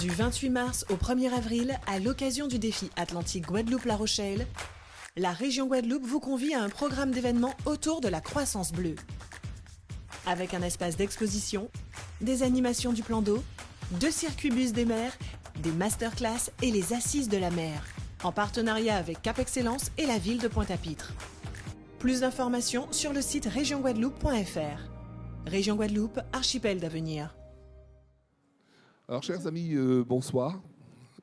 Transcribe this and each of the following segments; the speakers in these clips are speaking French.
Du 28 mars au 1er avril, à l'occasion du défi Atlantique Guadeloupe-La Rochelle, la région Guadeloupe vous convie à un programme d'événements autour de la croissance bleue. Avec un espace d'exposition, des animations du plan d'eau, deux circuits bus des mers, des masterclass et les assises de la mer, en partenariat avec Cap Excellence et la ville de Pointe-à-Pitre. Plus d'informations sur le site régionguadeloupe.fr. Région Guadeloupe, archipel d'avenir. Alors, chers amis, euh, bonsoir.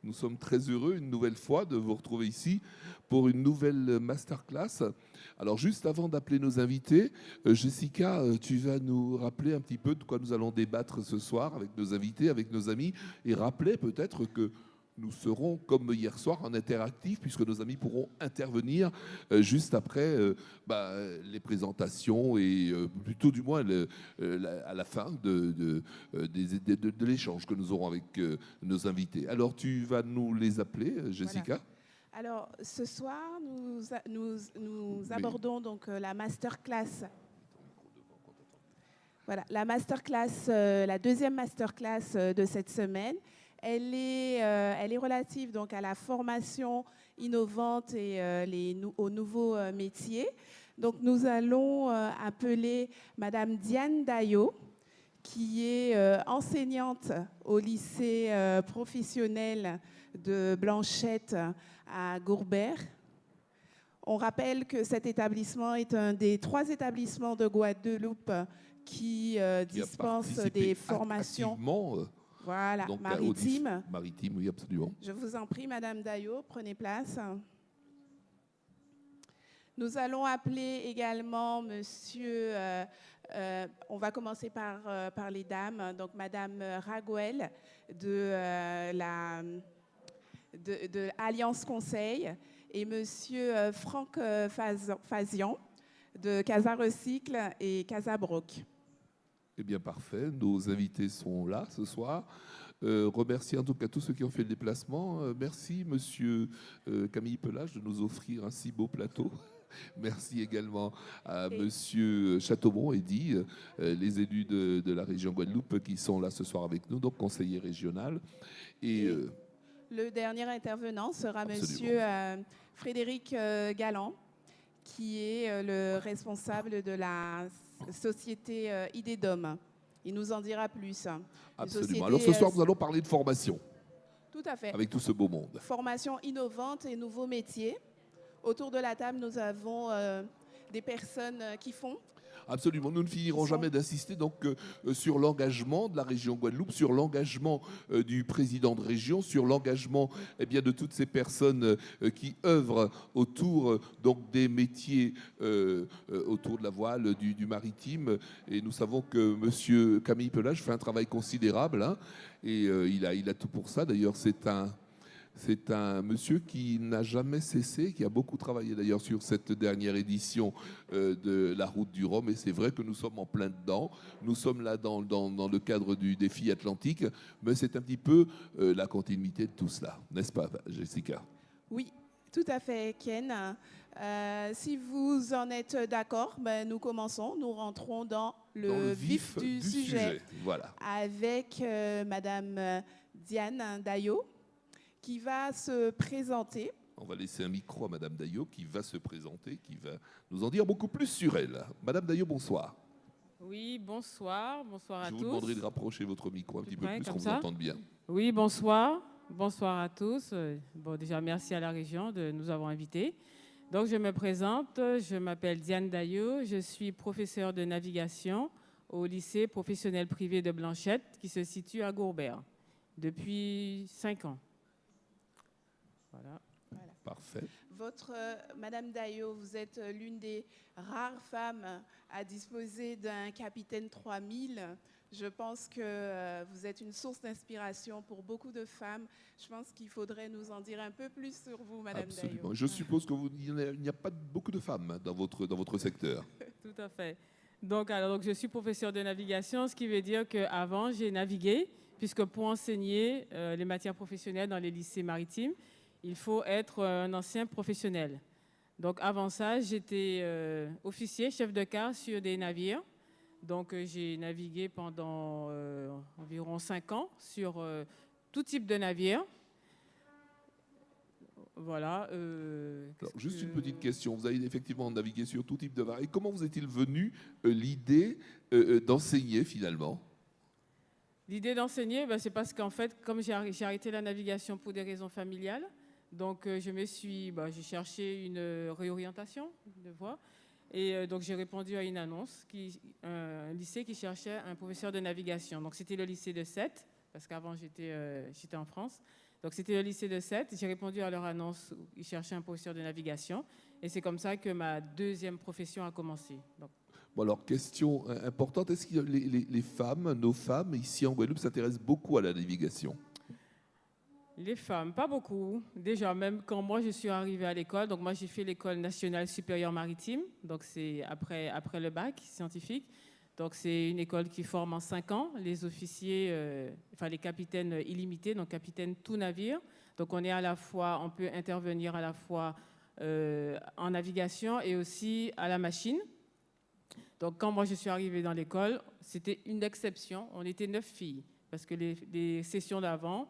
Nous sommes très heureux une nouvelle fois de vous retrouver ici pour une nouvelle masterclass. Alors, juste avant d'appeler nos invités, euh, Jessica, euh, tu vas nous rappeler un petit peu de quoi nous allons débattre ce soir avec nos invités, avec nos amis, et rappeler peut-être que nous serons, comme hier soir, en interactif, puisque nos amis pourront intervenir euh, juste après euh, bah, les présentations et euh, plutôt du moins à la fin de, de, l'échange que nous aurons avec nos invités. Alors, tu vas nous les appeler, Jessica? Alors, ce soir, nous, nous, nous abordons donc la masterclass. Voilà, la masterclass, la deuxième masterclass de cette semaine elle est, euh, elle est relative donc à la formation innovante et euh, les, aux nouveaux euh, métiers. Donc nous allons appeler Madame Diane Dayo, qui est enseignante au lycée professionnel de Blanchette à Gourbert. On rappelle que cet établissement est un des trois établissements de Guadeloupe qui, dispense des formations voilà, maritime. Maritime, oui, absolument. Je vous en prie, Madame Dayo, prenez place. Nous allons appeler également Monsieur, euh, euh, on va commencer par, euh, par les dames, donc Madame Raguel de la de, Alliance Conseil et Monsieur Franck Fazian de Casa Recycle et Casa Broc. Eh bien, parfait. Nos invités sont là ce soir. Euh, remercier en tout cas tous ceux qui ont fait le déplacement. Euh, merci, monsieur euh, Camille Pelage, de nous offrir un si beau plateau. Merci également à M. Monsieur Chateaubon, Eddy, les élus de, la région Guadeloupe qui sont là ce soir avec nous, donc conseiller régional. Et, le dernier intervenant sera M. Monsieur Frédéric Galland, qui est le responsable de la société euh, Idée d'Homme. Il nous en dira plus. Absolument. Alors ce soir, nous allons parler de formation. Tout à fait. Avec tout ce beau monde. Formation innovante et nouveaux métiers. Autour de la table, nous avons euh, des personnes euh, qui font Absolument, nous ne finirons jamais d'insister donc euh, euh, sur l'engagement de la région Guadeloupe, sur l'engagement euh, du président de région, sur l'engagement eh bien de toutes ces personnes qui œuvrent autour donc des métiers autour de la voile, du, maritime. Et nous savons que Monsieur Camille Pelage fait un travail considérable hein, et il a il a tout pour ça. D'ailleurs, c'est un c'est un monsieur qui n'a jamais cessé, qui a beaucoup travaillé d'ailleurs sur cette dernière édition euh, de la route du Rhum. Et c'est vrai que nous sommes en plein dedans. Nous sommes là dans, le cadre du défi atlantique, mais c'est un petit peu euh, la continuité de tout cela, n'est-ce pas, Jessica? Oui, tout à fait, Ken. Euh, si vous en êtes d'accord, ben, nous commençons. Nous rentrons dans le, vif, du, sujet, Voilà. avec Madame Diane Dayo qui va se présenter. On va laisser un micro à Madame Daillot qui va se présenter, qui va nous en dire beaucoup plus sur elle. Madame Daillot, bonsoir. Oui, bonsoir, bonsoir à tous. Je vous demanderai de rapprocher votre micro un petit peu plus, qu'on vous entende bien. Oui, bonsoir, bonsoir à tous. Bon, déjà, merci à la région de nous avoir invités. Donc, je me présente, je m'appelle Diane Daillot, je suis professeure de navigation au lycée professionnel privé de Blanchette qui se situe à Gourbert depuis cinq ans. Parfait. Votre, euh, Madame Dayo, vous êtes euh, l'une des rares femmes à disposer d'un capitaine 3000. Je pense que euh, vous êtes une source d'inspiration pour beaucoup de femmes. Je pense qu'il faudrait nous en dire un peu plus sur vous, Madame Absolument. Je suppose qu'il n'y a, pas beaucoup de femmes dans votre, dans votre secteur. Tout à fait. Donc, alors, donc, je suis professeur de navigation, ce qui veut dire qu'avant, j'ai navigué, puisque pour enseigner les matières professionnelles dans les lycées maritimes, il faut être un ancien professionnel. Donc avant ça, j'étais euh, officier, chef de quart sur des navires. Donc euh, j'ai navigué pendant euh, environ cinq ans sur tout type de navire. Voilà. euh, Alors, juste que- une petite question. Vous avez effectivement navigué sur tout type de vagues. Et comment vous est-il venu euh, l'idée euh, euh, d'enseigner finalement? L'idée d'enseigner, ben, c'est parce qu'en fait, comme j'ai arrêté la navigation pour des raisons familiales, donc euh, je me suis, ben, j'ai cherché une euh, réorientation de voie. Et euh, donc j'ai répondu à une annonce, un lycée qui cherchait un professeur de navigation. Donc c'était le lycée de Sète, parce qu'avant j'étais euh, en France. Donc c'était le lycée de Sète. J'ai répondu à leur annonce, ils cherchaient un professeur de navigation. Et c'est comme ça que ma deuxième profession a commencé. Bon, alors, question importante, est-ce que les femmes, nos femmes, ici en Guadeloupe, s'intéressent beaucoup à la navigation? Les femmes, pas beaucoup. Déjà, même quand moi je suis arrivée à l'école, donc moi j'ai fait l'école nationale supérieure maritime, donc c'est après, après le bac scientifique. Donc c'est une école qui forme en cinq ans les officiers, euh, enfin les capitaines illimités, donc capitaine tout navire. Donc on est à la fois, on peut intervenir à la fois euh, en navigation et aussi à la machine. Donc quand moi je suis arrivée dans l'école, c'était une exception. On était neuf filles parce que les sessions d'avant,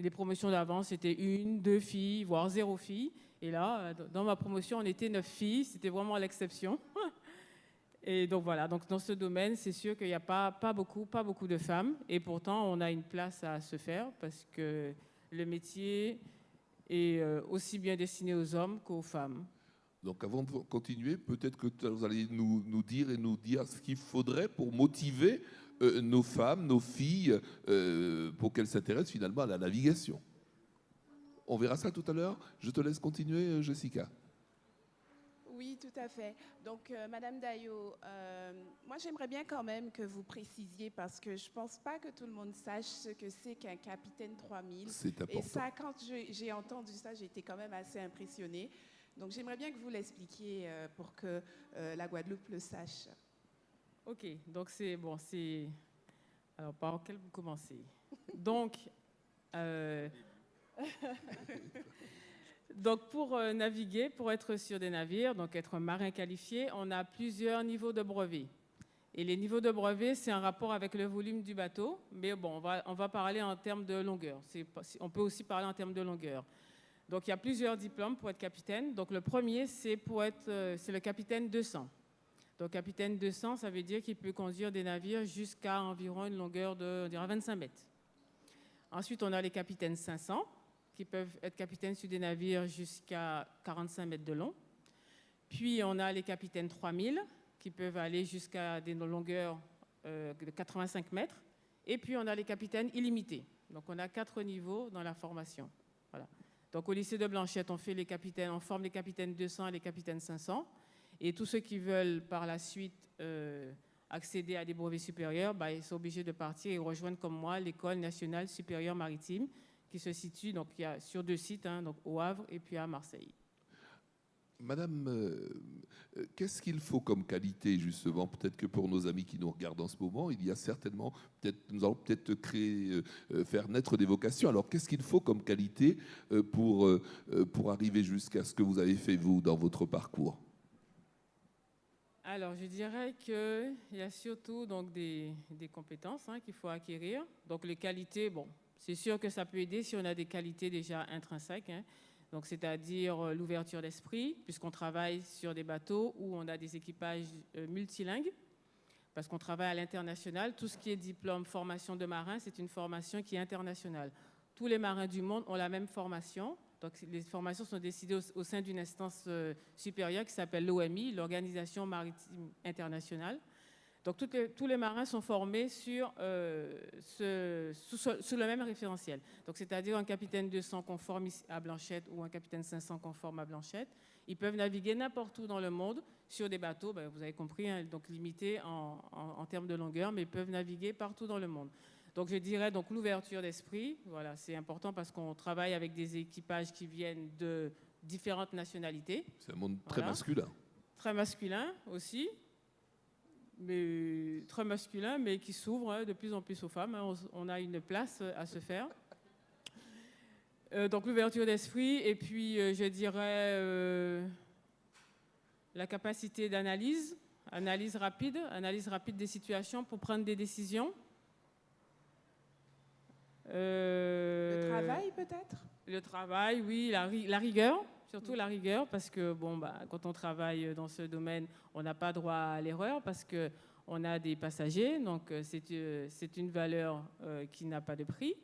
les promotions d'avant, c'était une, deux filles, voire zéro fille. Et là, euh, dans ma promotion, on était neuf filles. C'était vraiment l'exception. Et donc voilà, donc dans ce domaine, c'est sûr qu'il n'y a pas, pas, beaucoup, pas beaucoup de femmes. Et pourtant, on a une place à se faire parce que le métier est euh, aussi bien destiné aux hommes qu'aux femmes. Donc avant de continuer, peut-être que vous allez nous, nous dire et nous dire ce qu'il faudrait pour motiver euh, nos femmes, nos filles, euh, pour qu'elles s'intéressent finalement à la navigation. On verra ça tout à l'heure. Je te laisse continuer, euh, Jessica. Oui, tout à fait. Donc, euh, Madame Dayo, euh, moi j'aimerais bien quand même que vous précisiez parce que je pense pas que tout le monde sache ce que c'est qu'un capitaine 3000. C'est Et important. ça, quand j'ai entendu ça, j'ai été quand même assez impressionnée. Donc, j'aimerais bien que vous l'expliquiez euh, pour que la Guadeloupe le sache. Ok, donc c'est bon, c'est. Alors, par quel vous commencez? Donc, euh, donc pour euh, naviguer, pour être sur des navires, donc être marin qualifié, on a plusieurs niveaux de brevet. Et les niveaux de brevet, c'est un rapport avec le volume du bateau, mais bon, on va, on va parler en termes de longueur. On peut aussi parler en termes de longueur. Donc, il y a plusieurs diplômes pour être capitaine. Donc, le premier, c'est euh, c'est le capitaine 200. Donc, capitaine 200, ça veut dire qu'il peut conduire des navires jusqu'à environ une longueur de on dirait 25 mètres. Ensuite, on a les capitaines 500, qui peuvent être capitaines sur des navires jusqu'à 45 mètres de long. Puis, on a les capitaines 3000, qui peuvent aller jusqu'à des longueurs euh, de 85 mètres. Et puis, on a les capitaines illimités. Donc, on a quatre niveaux dans la formation. Voilà. Donc, au lycée de Blanchette, on, fait les capitaines, on forme les capitaines 200 et les capitaines 500. Et tous ceux qui veulent par la suite euh, accéder à des brevets supérieurs, bah, ils sont obligés de partir et rejoindre comme moi l'école nationale supérieure maritime qui se situe donc, il y a, sur deux sites, hein, donc au Havre et puis à Marseille. Madame, euh, euh, qu'est-ce qu'il faut comme qualité justement? Peut-être que pour nos amis qui nous regardent en ce moment, il y a certainement, peut-être, nous allons peut-être créer, faire naître des vocations. Alors, qu'est-ce qu'il faut comme qualité pour, pour arriver jusqu'à ce que vous avez fait vous dans votre parcours? Alors, je dirais qu'il y a surtout donc, des, des compétences hein, qu'il faut acquérir. Donc, les qualités, bon, c'est sûr que ça peut aider si on a des qualités déjà intrinsèques. hein. Donc, c'est-à-dire euh, l'ouverture d'esprit, puisqu'on travaille sur des bateaux où on a des équipages euh, multilingues, parce qu'on travaille à l'international. Tout ce qui est diplôme, formation de marin, c'est une formation qui est internationale. Tous les marins du monde ont la même formation. Donc, les formations sont décidées au, sein d'une instance euh, supérieure qui s'appelle l'OMI, l'Organisation maritime internationale. Donc, tous les marins sont formés sur, euh, sous, le même référentiel. Donc, c'est-à-dire un capitaine 200 conforme à Blanchette ou un capitaine 500 conforme à Blanchette. Ils peuvent naviguer n'importe où dans le monde sur des bateaux, ben, vous avez compris, hein, donc limités en, en- en termes de longueur, mais ils peuvent naviguer partout dans le monde. Donc, je dirais donc l'ouverture d'esprit. Voilà, c'est important parce qu'on travaille avec des équipages qui viennent de différentes nationalités C'est un monde très Voilà. masculin. très masculin aussi, mais très masculin, mais qui s'ouvre hein, de plus en plus aux femmes. hein. On, a une place euh, à se faire. Euh, donc l'ouverture d'esprit, et puis euh, je dirais euh, la capacité d'analyse, analyse rapide, analyse rapide des situations pour prendre des décisions. Euh, peut-être? Le travail, oui, la, ri- la rigueur, surtout la rigueur, parce que bon, bah, quand on travaille dans ce domaine, on n'a pas droit à l'erreur parce que on a des passagers, donc euh, c'est euh, c'est une valeur euh, qui n'a pas de prix.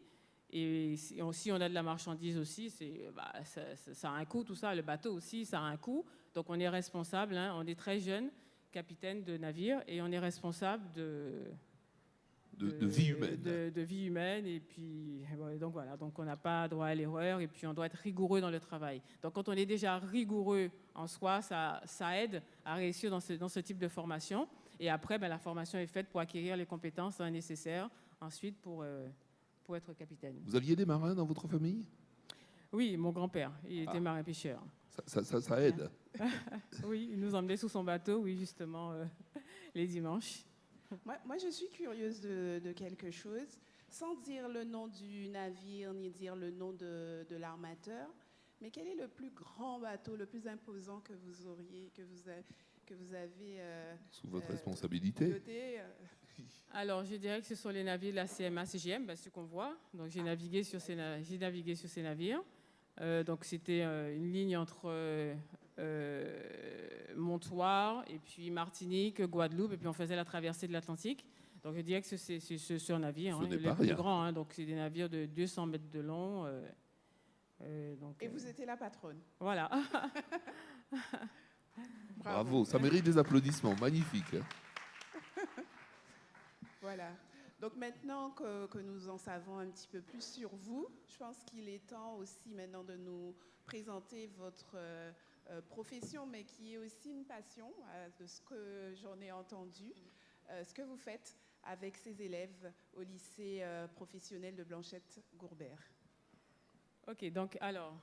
Et si on, si on a de la marchandise aussi, bah, ça, ça- ça a un coût, tout ça. Le bateau aussi, ça a un coût. Donc on est responsable, hein, on est très jeune, capitaine de navire, et on est responsable de, De, de vie humaine. de, de vie humaine. Et puis, donc voilà, donc on n'a pas droit à l'erreur et puis on doit être rigoureux dans le travail. Donc quand on est déjà rigoureux en soi, ça, ça aide à réussir dans ce, dans ce type de formation. Et après, ben, la formation est faite pour acquérir les compétences hein, nécessaires ensuite pour, euh, pour être capitaine. Vous aviez des marins dans votre famille? Oui, mon grand-père, il était Ah. marin-pêcheur. ça, ça- ça- ça aide. Oui, il nous emmenait sous son bateau, oui, justement, euh, les dimanches. Moi, moi, je suis curieuse de, de quelque chose, sans dire le nom du navire ni dire le nom de, de l'armateur. Mais quel est le plus grand bateau, le plus imposant que vous auriez, que vous, a- que vous avez euh, Sous votre Euh, responsabilité. euh, Alors, je dirais que ce sont les navires de la CMA CGM, ben, ceux qu'on voit. Donc, j'ai navigué sur ces, na- j'ai navigué sur ces navires. Euh, donc, c'était euh, une ligne entre euh, euh, Montoire et puis Martinique, Guadeloupe, et puis on faisait la traversée de l'Atlantique. Donc, je dirais que c'est ce, navire, Ce hein, n'est le pas plus rien. grand. hein. donc, c'est des navires de 200 mètres de long. euh, euh, donc, Et euh, vous étiez la patronne. voilà. Bravo, ça mérite des applaudissements. Magnifique. hein. Voilà. Donc maintenant que, que nous en savons un petit peu plus sur vous, je pense qu'il est temps aussi maintenant de nous présenter votre euh, profession, mais qui est aussi une passion, euh, de ce que j'en ai entendu, euh, ce que vous faites avec ces élèves au lycée professionnel de Blanchette-Gourbert. Ok, donc alors,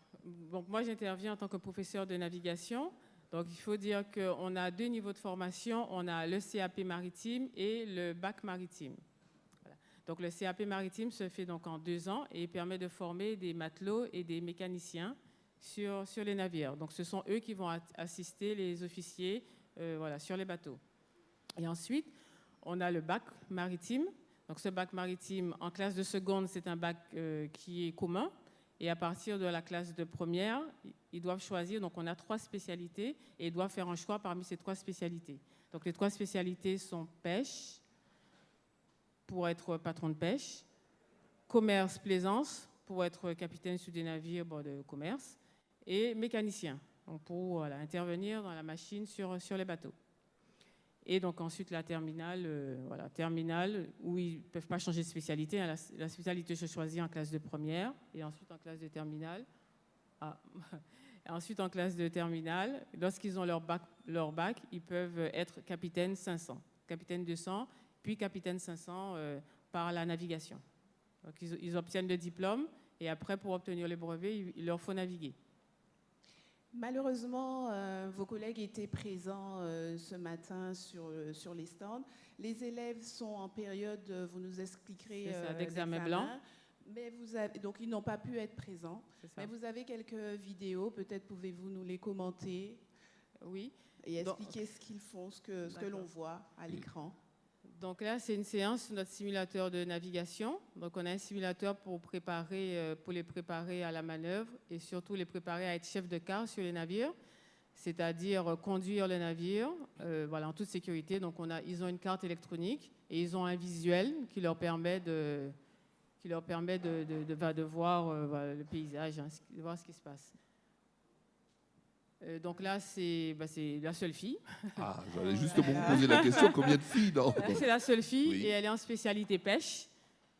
moi j'interviens en tant que professeur de navigation. Donc il faut dire qu'on a deux niveaux de formation. On a le CAP maritime et le bac maritime. Donc le CAP maritime se fait donc en deux ans et permet de former des matelots et des mécaniciens sur, les navires. Donc ce sont eux qui vont assister les officiers euh, voilà, sur les bateaux. Et ensuite, on a le bac maritime. Donc ce bac maritime en classe de seconde, c'est un bac euh, qui est commun. Et à partir de la classe de première, ils doivent choisir. Donc, on a trois spécialités et ils doivent faire un choix parmi ces trois spécialités. Donc, les trois spécialités sont pêche, pour être patron de pêche, commerce, plaisance, pour être capitaine sur des navires bon, de commerce, et mécanicien, donc pour intervenir dans la machine sur, sur les bateaux. Et donc ensuite la terminale, euh, voilà, terminale où ils ne peuvent pas changer de spécialité. hein. La, spécialité se choisit en classe de première et ensuite en classe de terminale. Ah. Ensuite en classe de terminale, lorsqu'ils ont leur bac, leur bac, ils peuvent être capitaine 500, capitaine 200, puis capitaine 500 euh, par la navigation. Donc ils, obtiennent le diplôme et après pour obtenir le brevet, il leur faut naviguer. Malheureusement, euh, vos collègues étaient présents euh, ce matin sur, euh, sur les stands. Les élèves sont en période, vous nous expliquerez, d'examen blanc. Mais vous avez, donc ils n'ont pas pu être présents. Mais vous avez quelques vidéos, peut-être pouvez-vous nous les commenter Oui. et Donc- expliquer ce qu'ils font, ce que, ce que l'on voit à l'écran. Donc là, c'est une séance sur notre simulateur de navigation. Donc on a un simulateur pour, euh, les préparer à la manœuvre et surtout les préparer à être chef de quart sur les navires, c'est-à-dire euh, conduire le navire euh, voilà, en toute sécurité. Donc on a, ils ont une carte électronique et ils ont un visuel qui leur permet de, qui leur permet de, de- voir le paysage, hein, de voir ce qui se passe. Euh, donc là, c'est bah, c'est la seule fille. Ah, j'allais justement vous poser la question combien de filles dans. C'est la seule fille Oui. et elle est en spécialité pêche.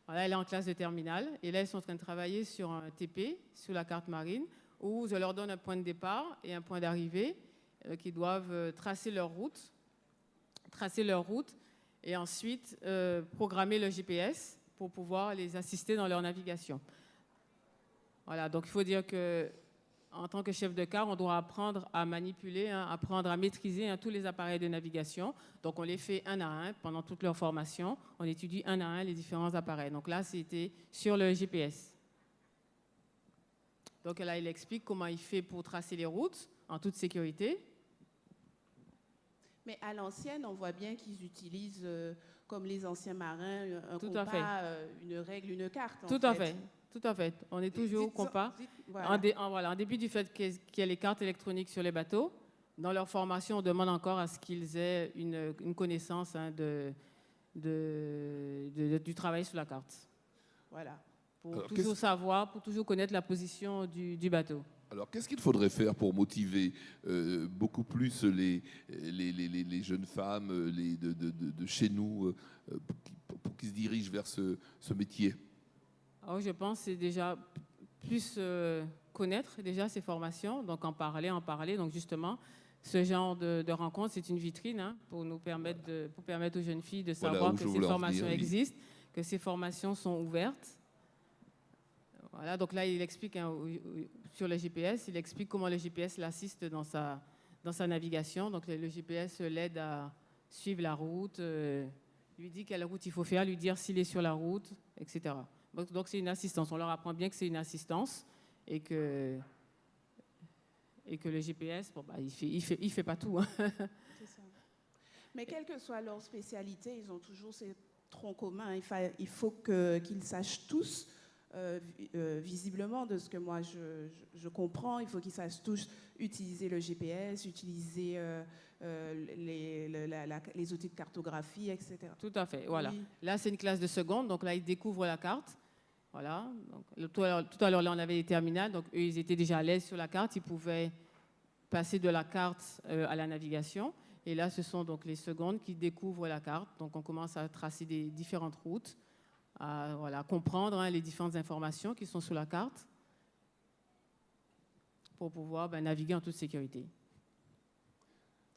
Voilà, elle est en classe de terminale. Et là, ils sont en train de travailler sur un TP, sur la carte marine, où je leur donne un point de départ et un point d'arrivée euh, qui doivent euh, tracer leur route, tracer leur route et ensuite euh, programmer le GPS pour pouvoir les assister dans leur navigation. Voilà, donc il faut dire que en tant que chef de car, on doit apprendre à manipuler, hein, apprendre à maîtriser hein, tous les appareils de navigation. Donc, on les fait un à un pendant toute leur formation. On étudie un à un les différents appareils. Donc là, c'était sur le GPS. Donc là, il explique comment il fait pour tracer les routes en toute sécurité. Mais à l'ancienne, on voit bien qu'ils utilisent, euh, comme les anciens marins, un Tout compas, euh, une règle, une carte. en Tout à fait. Tout à fait. On est toujours au compas. dites- En, voilà. dé- en- voilà, en dépit du fait qu'il y ait- les cartes électroniques sur les bateaux, dans leur formation, on demande encore à ce qu'ils aient une, une connaissance hein, de, de- de- du travail sur la carte. Voilà. Pour Alors, toujours savoir, pour toujours connaître la position du, du bateau. Alors, qu'est-ce qu'il faudrait faire pour motiver euh, beaucoup plus les, les, les- les- les jeunes femmes euh, les, de, de- de- de chez nous euh, pour qu'ils pour qu'ils se dirigent vers ce, ce métier? Alors, je pense que c'est déjà plus euh, connaître déjà ces formations, donc en parler, en parler. Donc justement, ce genre de, de rencontre, c'est une vitrine hein, pour nous permettre, de, pour permettre aux jeunes filles de savoir que ces formations oui. existent, que ces formations sont ouvertes. Voilà, donc là, il explique hein, sur le GPS, il explique comment le GPS l'assiste dans sa, dans sa navigation. Donc le, le GPS l'aide à suivre la route, euh, lui dit quelle route il faut faire, lui dire s'il est sur la route, etc. Donc c'est une assistance. On leur apprend bien que c'est une assistance et que, et que le GPS, bon, bah, il ne fait, il fait, il fait pas tout. hein. Ça. Mais quelle que soit leur spécialité, ils ont toujours ces troncs communs. Il, fa- il faut qu'ils sachent tous, euh, euh, visiblement, de ce que moi je, je- je comprends, il faut qu'ils sachent tous utiliser le GPS, utiliser euh, euh, les, le- la- la- les outils de cartographie, etc. Tout à fait, voilà. Oui. Là, c'est une classe de seconde, donc là, ils découvrent la carte. Voilà. Donc, le- tout, à l'heure, tout à l'heure, là, on avait les terminales, donc eux, ils étaient déjà à l'aise sur la carte. Ils pouvaient passer de la carte euh, à la navigation. Et là, ce sont donc les secondes qui découvrent la carte. Donc, on commence à tracer des différentes routes, à voilà, comprendre hein, les différentes informations qui sont sur la carte pour pouvoir ben, naviguer en toute sécurité.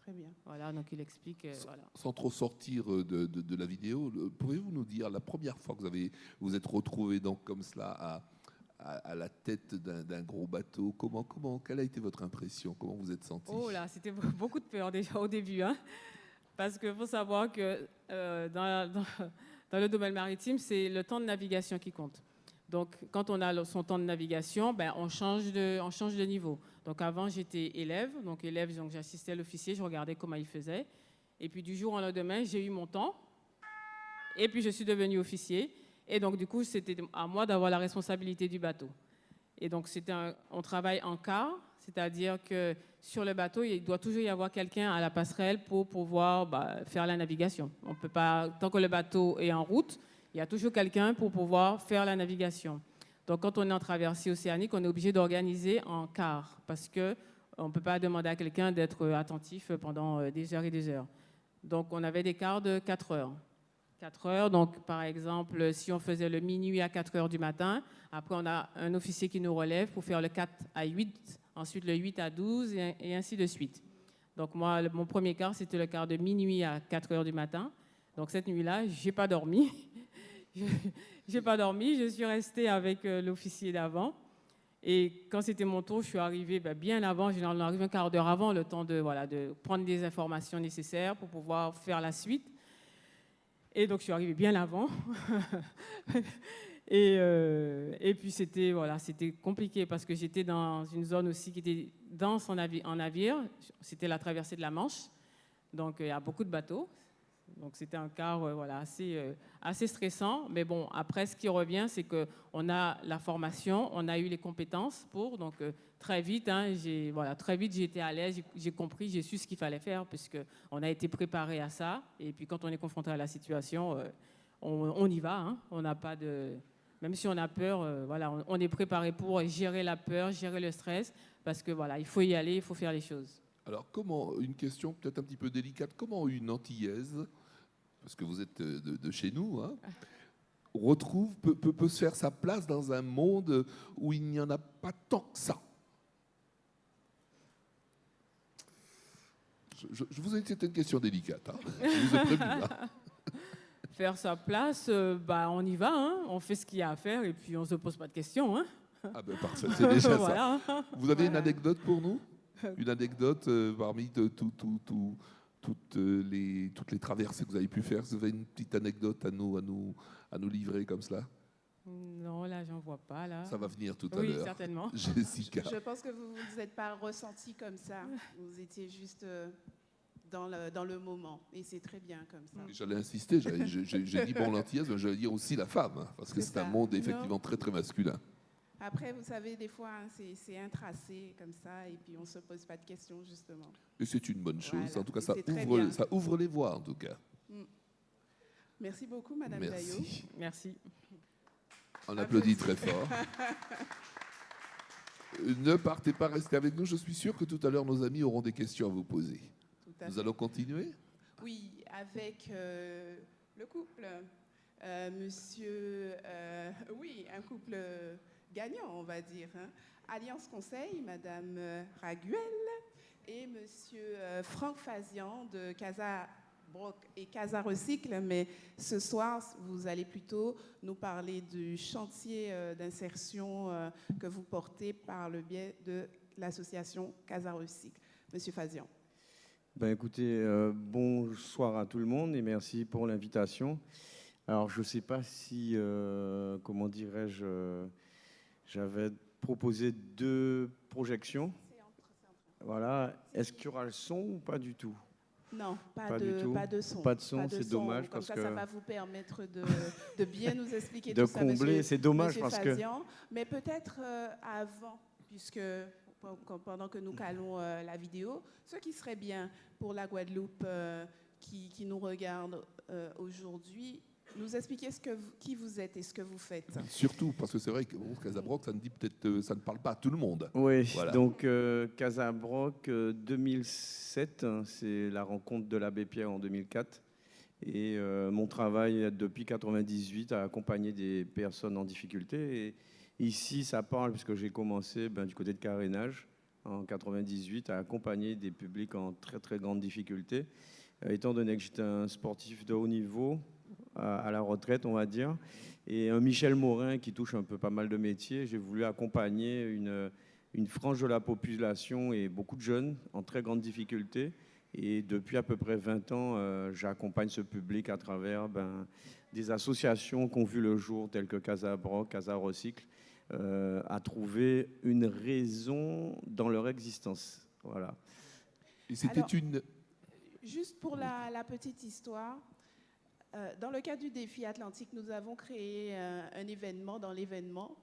Très bien. Voilà, donc il explique. euh, voilà. Sans trop sortir euh, de, de- de la vidéo, pouvez-vous nous dire la première fois que vous avez vous êtes retrouvé donc comme cela à, à- à la tête d'un gros bateau? Comment comment quelle a été votre impression? Comment vous êtes senti? Oh là, c'était beaucoup de peur déjà au début. Hein? Parce qu'il faut savoir que euh, dans, dans- dans le domaine maritime, c'est le temps de navigation qui compte. Donc, quand on a son temps de navigation, ben, on, change de, on change de niveau. Donc, avant, j'étais élève. Donc, élève, donc, j'assistais l'officier, je regardais comment il faisait. Et puis, du jour au lendemain, j'ai eu mon temps. Et puis, je suis devenu officier. Et donc, du coup, c'était à moi d'avoir la responsabilité du bateau. Et donc, c'était on travaille en quart, c'est-à-dire que sur le bateau, il doit toujours y avoir quelqu'un à la passerelle pour pouvoir bah, faire la navigation. On peut pas, tant que le bateau est en route, il y a toujours quelqu'un pour pouvoir faire la navigation. Donc, quand on est en traversée océanique, on est obligé d'organiser en quart parce que on ne peut pas demander à quelqu'un d'être attentif pendant euh, des heures et des heures. Donc, on avait des quarts de 4 heures. 4 heures, donc par exemple, si on faisait le minuit à 4 heures du matin, après on a un officier qui nous relève pour faire le 4 à 8, ensuite le 8 à 12 et, ainsi de suite. Donc moi, mon premier quart, c'était le quart de minuit à 4 heures du matin. Donc cette nuit-là, j'ai pas dormi. j'ai pas dormi, je suis restée avec euh, l'officier d'avant. Et quand c'était mon tour, je suis arrivée ben, bien avant, généralement on arrive un quart d'heure avant, le temps de, prendre les informations nécessaires pour pouvoir faire la suite. Et donc je suis arrivée bien avant. et, euh, et puis c'était compliqué parce que j'étais dans une zone aussi qui était dense en, navi- en navire. C'était la traversée de la Manche. Donc il y a beaucoup de bateaux. Donc c'était un quart euh, assez, euh, assez stressant. Mais bon, après, ce qui revient, c'est qu'on a la formation, on a eu les compétences pour. Donc euh, très vite, hein, voilà, très vite, j'ai été à l'aise, j'ai- compris, j'ai su ce qu'il fallait faire, puisqu'on a été préparé à ça. Et puis quand on est confronté à la situation, euh, on, on y va. hein. On n'a pas de. Même si on a peur, euh, voilà, on, on est préparé pour gérer la peur, gérer le stress, parce que voilà, il faut y aller, il faut faire les choses. Alors, comment, une question peut-être un petit peu délicate, comment une Antillaise, parce que vous êtes euh, de, de chez nous, hein, retrouve, peut, peut- peut se faire sa place dans un monde où il n'y en a pas tant que ça je, je- je vous ai dit que c'était une question délicate. hein. Je vous ai prévenu. hein. Faire sa place, euh, bah, on y va, hein. on fait ce qu'il y a à faire et puis on ne se pose pas de questions. Ah ben parfait, c'est déjà ça. Vous avez une anecdote pour nous? Une anecdote euh, parmi de- tout- tout- tout- toutes, euh, les, toutes les traversées que vous avez pu faire Vous avez une petite anecdote à nous, à nous, à nous livrer comme cela? Non, là, j'en vois pas. Là. Ça va venir tout à oui, l'heure. certainement. Jessica. Je pense que vous ne vous êtes pas ressenti comme ça. Vous étiez juste euh, dans le, dans le moment. Et c'est très bien comme ça. J'allais insister, j'ai dit bon l'antillaise, mais j'allais dire aussi la femme, hein, parce que C'est un monde Non. effectivement très très masculin. Après, vous savez, des fois, hein, c'est c'est un tracé comme ça, et puis on ne se pose pas de questions, justement. Et c'est une bonne chose. Voilà. En tout cas, ça ouvre, ça ouvre les voies, en tout cas. Merci beaucoup, Madame. Merci. Merci. On applaudit très fort. Ne partez pas, restez avec nous. Je suis sûr que tout à l'heure, nos amis auront des questions à vous poser. Tout à Nous fait. allons continuer. Oui, avec euh, le couple. Euh, monsieur, euh, oui, un couple gagnant, on va dire. hein. Alliance Conseil, Madame euh, Raguel et Monsieur euh, Franck Fazian de Casa Broc et Casa Recycle. Mais ce soir, vous allez plutôt nous parler du chantier euh, d'insertion que vous portez par le biais de l'association Casa Recycle. Monsieur Fazian. Ben écoutez, bonsoir à tout le monde et merci pour l'invitation. Alors je ne sais pas si, comment dirais-je, j'avais proposé deux projections. Voilà. Est-ce qu'il y aura le son ou pas du tout? Non, pas, Pas de, du tout. pas de son. Pas de son, c'est dommage Comme parce ça, que- ça va vous permettre de, de bien nous expliquer De tout ça, combler, monsieur- c'est dommage que. Mais peut-être euh, avant, puisque pe- pendant que nous calons euh, la vidéo, ce qui serait bien pour la Guadeloupe euh, qui, qui nous regarde aujourd'hui, nous expliquer ce que vous- qui vous êtes et ce que vous faites. Surtout parce que c'est vrai que bon, Casabroc, ça ne dit peut-être, euh, ça ne parle pas à tout le monde. Oui, Voilà. donc euh, Casabroc euh, 2007, hein, c'est la rencontre de l'abbé Pierre en 2004. Et euh, mon travail depuis 98 à accompagner des personnes en difficulté. Et ici, ça parle, puisque j'ai commencé ben, du côté de carénage en 98 à accompagner des publics en très très grande difficulté. Euh, étant donné que j'étais un sportif de haut niveau, à, à la retraite, on va dire, et un Michel Morin qui touche un peu pas mal de métiers, j'ai voulu accompagner une, une frange de la population et beaucoup de jeunes en très grande difficulté. Et depuis à peu près 20 ans, euh, j'accompagne ce public à travers ben, des associations qui ont vu le jour, telles que Casa Broc, Casa Recycle, euh, à trouver une raison dans leur existence. Voilà. Et c'était une. Juste pour la, la petite histoire, euh, dans le cadre du défi Atlantique, nous avons créé euh, un événement dans l'événement,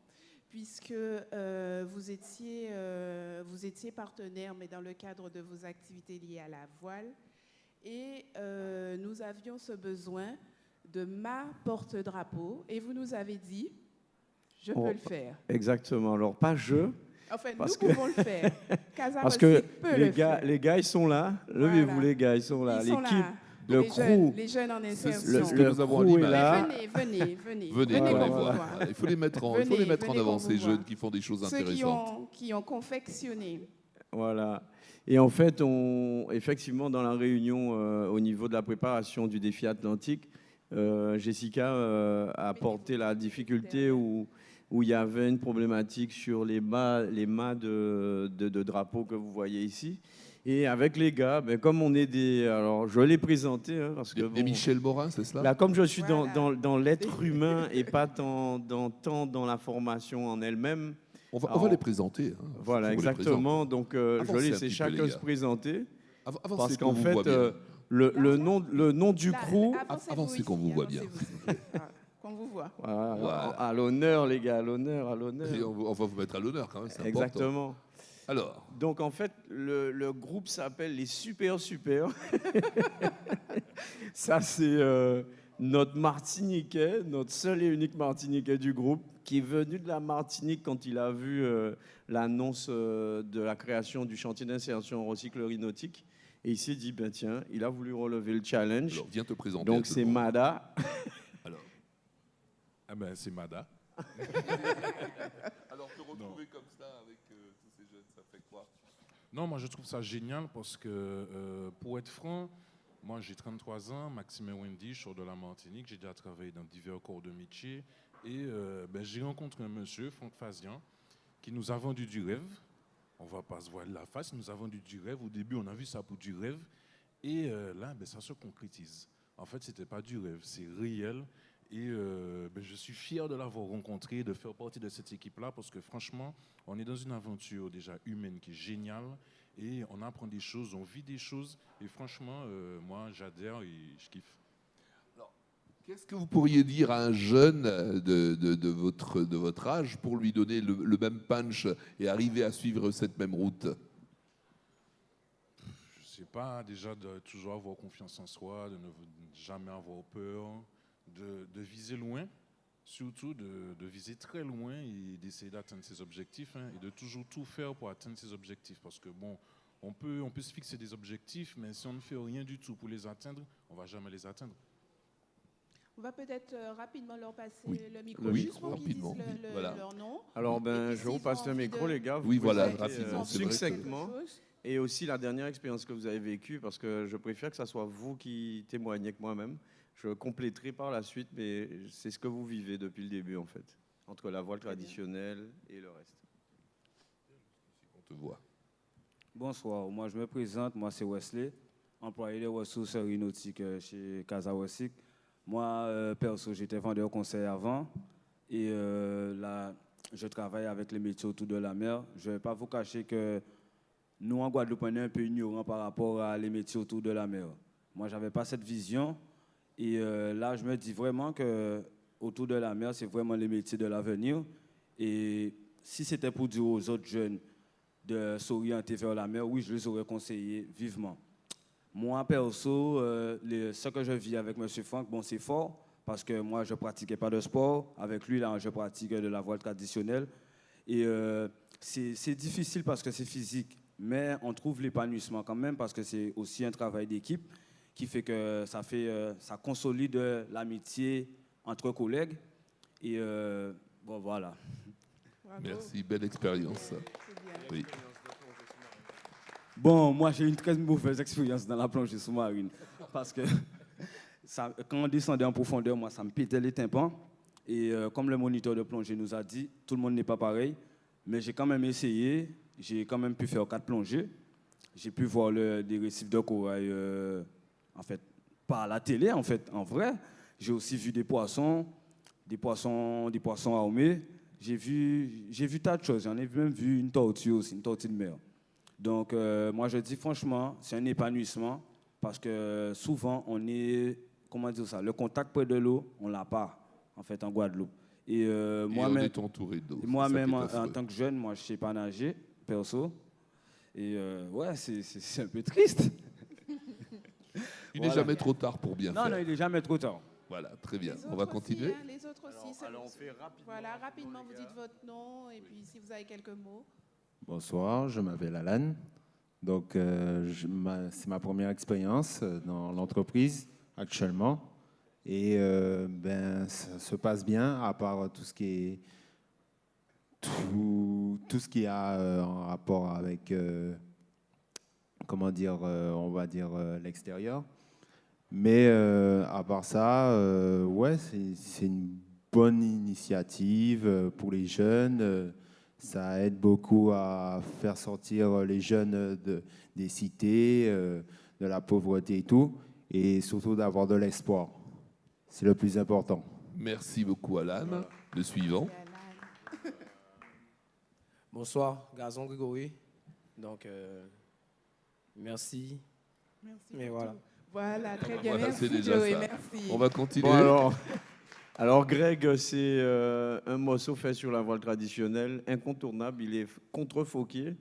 puisque euh, vous, étiez, euh, vous étiez partenaire, mais dans le cadre de vos activités liées à la voile. Et euh, nous avions ce besoin de ma porte-drapeau, et vous nous avez dit, je peux le faire. Exactement. Alors, pas je, Enfin, Parce nous que- pouvons le faire. Parce que peut les le gars, faire. les gars, ils sont là. Levez-vous, Voilà. les gars, ils sont là. L'équipe, là. Le les, crew, jeunes, les jeunes en insertion. ce que nous avons en là. Venez, venez, venez. Venez, Voilà, Il faut les mettre en, il faut Venez, les mettre en avant, ces jeunes qui font des choses Ceux intéressantes. ont, qui ont confectionné. Voilà. Et en fait, on, effectivement, dans la réunion euh, au niveau de la préparation du défi atlantique, euh, Jessica euh, a apporté la difficulté où, où il y avait une problématique sur les mâts, les mâts de, de, de drapeaux que vous voyez ici. Et avec les gars, ben, comme on est des... Alors, je vais les présenter, hein, parce que... Des, des bon, Michel Morin, c'est cela Là, comme je suis dans, Voilà. dans, dans l'être humain et pas tant dans, tant dans la formation en elle-même, on, va, on va les présenter. hein. voilà, les exactement. Donc, euh, je peu, chacun se présenter. Av- avancez Parce qu'on qu'en vous fait, voit bien. euh, le, le nom, le nom du crew, avancez qu'on vous voit bien. Qu'on vous voit. voilà, Voilà. à l'honneur, les gars, à l'honneur, à l'honneur. on, va- on va vous mettre à l'honneur quand même, c'est important. Alors, Donc, en fait, le, le groupe s'appelle les Super Super. Ça, c'est euh, notre Martiniquais, notre seul et unique Martiniquais du groupe, qui est venu de la Martinique quand il a vu euh, l'annonce euh, de la création du chantier d'insertion en recyclerie nautique. Et il s'est dit, ben tiens, il a voulu relever le challenge. alors viens te présenter. Donc, c'est. Mada. Alors, Ah ben, c'est Mada. alors te retrouver comme ça avec euh, tous ces jeunes, ça fait quoi Non, moi je trouve ça génial parce que, euh, pour être franc, moi j'ai 33 ans, Maxime et Wendy, je sors de la Martinique, j'ai déjà travaillé dans divers corps de métier et euh, ben, j'ai rencontré un monsieur, Franck Fazian, qui nous a vendu du rêve. On va pas se voir la face, nous a vendu du rêve. Au début, on a vu ça pour du rêve et euh, là, ben, ça se concrétise. En fait, c'était pas du rêve, c'est réel. Et euh, ben, je suis fier de l'avoir rencontré, de faire partie de cette équipe-là, parce que franchement, on est dans une aventure déjà humaine qui est géniale, et on apprend des choses, on vit des choses, et franchement, euh, moi, j'adhère et je kiffe. Qu'est-ce que vous pourriez dire à un jeune de, de- de votre, de votre âge pour lui donner le, le même punch et arriver à suivre cette même route? Je sais pas, déjà de toujours avoir confiance en soi, de ne jamais avoir peur, de, de viser loin, surtout de, de viser très loin et d'essayer d'atteindre ses objectifs hein, et de toujours tout faire pour atteindre ses objectifs. Parce que bon, on peut, on peut se fixer des objectifs, mais si on ne fait rien du tout pour les atteindre, on va jamais les atteindre. On va peut-être euh, rapidement leur passer Oui. le micro, Oui, juste pour qu'ils disent le- le- voilà. leur nom. Alors, ben, puis, je vous passe le micro, de- les gars. Vous Oui, voilà, citer, rapidement, euh, c'est vrai que- succinctement. Et aussi la dernière expérience que vous avez vécue, parce que je préfère que ce soit vous qui témoignez que moi-même. Je compléterai par la suite, mais c'est ce que vous vivez depuis le début, en fait, entre la voile traditionnelle et le reste. On te voit. Bonsoir, moi je me présente, moi c'est Wesley, employé des ressources aéronautiques euh, chez Casa Wessic. Moi, euh, perso, j'étais vendeur conseil avant et euh, là, je travaille avec les métiers autour de la mer. Je ne vais pas vous cacher que nous, en Guadeloupe, on est un peu ignorants par rapport à les métiers autour de la mer. Moi, je n'avais pas cette vision et euh, là, je me dis vraiment que autour de la mer, c'est vraiment les métiers de l'avenir. Et si c'était pour dire aux autres jeunes de s'orienter vers la mer, oui, je les aurais conseillé vivement. Moi, perso, euh, ce que je vis avec M. Franck, bon, c'est fort, parce que moi, je ne pratiquais pas de sport. Avec lui, là, je pratique de la voile traditionnelle. Et euh, c'est difficile parce que c'est physique, mais on trouve l'épanouissement quand même, parce que c'est aussi un travail d'équipe qui fait que ça, fait, euh, ça consolide l'amitié entre collègues. Et euh, bon, voilà. Bravo. Merci, belle expérience. Oui. Bon, moi j'ai une très mauvaise expérience dans la plongée sous-marine parce que ça- quand on descendait en profondeur, moi ça me pétait les tympans. Et euh, comme le moniteur de plongée nous a dit, tout le monde n'est pas pareil, mais j'ai quand même essayé, j'ai quand même pu faire quatre plongées. J'ai pu voir le- des récifs de corail, euh, en fait, pas à la télé, en fait, en vrai. J'ai aussi vu des poissons, des poissons, des poissons armés. J'ai vu, j'ai vu tas de choses. J'en ai même vu une tortue aussi, une tortue de mer. Donc, euh, moi, je dis franchement, c'est un épanouissement parce que souvent, on est, comment dire ça, le contact près de l'eau, on l'a pas, en fait, en Guadeloupe. Et euh, Et moi-même, moi-même, en, tant que jeune, moi, je sais pas nager, perso. Et euh, ouais, c'est un peu triste. Il n'est Voilà. jamais trop tard pour bien Non, faire. non, il est jamais trop tard. Voilà, très bien. Les On va aussi, continuer. hein, les autres aussi. c'est- alors, on fait rapidement. Voilà, rapidement, vous dites votre nom et puis si vous avez quelques mots. Bonsoir, je m'appelle Alan. Donc, euh, c'est ma première expérience euh, dans l'entreprise actuellement. Et euh, ben, ça se passe bien, à part tout ce qui est tout, tout ce qui a euh, en rapport avec, euh, comment dire, euh, on va dire euh, l'extérieur. Mais euh, à part ça, euh, ouais, c'est une bonne initiative euh, pour les jeunes. ça aide beaucoup à faire sortir les jeunes de, des cités, euh, de la pauvreté et tout, et surtout d'avoir de l'espoir. C'est le plus important. Merci beaucoup, Alan. Le suivant. Bonsoir, Gazon Grégory. Donc, euh, merci. Merci. Mais voilà. tout. Voilà, très bien. Voilà, merci, déjà Joey, ça. merci. On va continuer. Bon, alors, alors Greg, c'est euh, un morceau fait sur la voile traditionnelle, incontournable. Il est contrefoqué.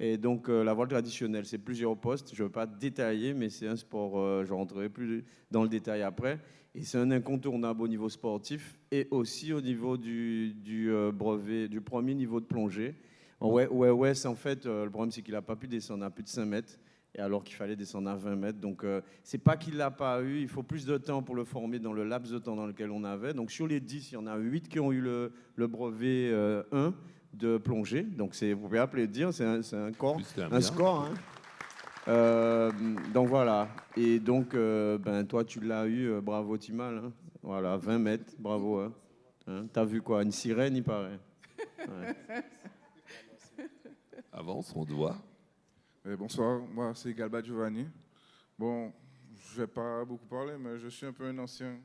Et donc, euh, la voile traditionnelle, c'est plusieurs postes. Je ne veux pas détailler, mais c'est un sport, euh, je rentrerai plus dans le détail après. Et c'est un incontournable au niveau sportif et aussi au niveau du, du, euh, brevet, du premier niveau de plongée. Ouais, ouais, ouais, en fait, euh, le problème, c'est qu'il n'a pas pu descendre à plus de 5 mètres, et alors qu'il fallait descendre à 20 mètres. Donc, euh, c'est pas qu'il l'a pas eu, il faut plus de temps pour le former dans le laps de temps dans lequel on avait. Donc, sur les 10, il y en a 8 qui ont eu le, le brevet euh, 1 de plongée. Donc, c'est, vous pouvez appeler dire, c'est un, c'est un corps, un bien. score. hein. Euh, donc, voilà. Et donc, euh, ben, toi, tu l'as eu, euh, bravo Timal. hein. Voilà, 20 mètres, bravo. Hein. Hein, T'as vu quoi? Une sirène, il paraît. Ouais. Avance, on doit. Bonsoir, moi c'est Galba Giovanni. Bon, je vais pas beaucoup parler, mais je suis un peu un ancien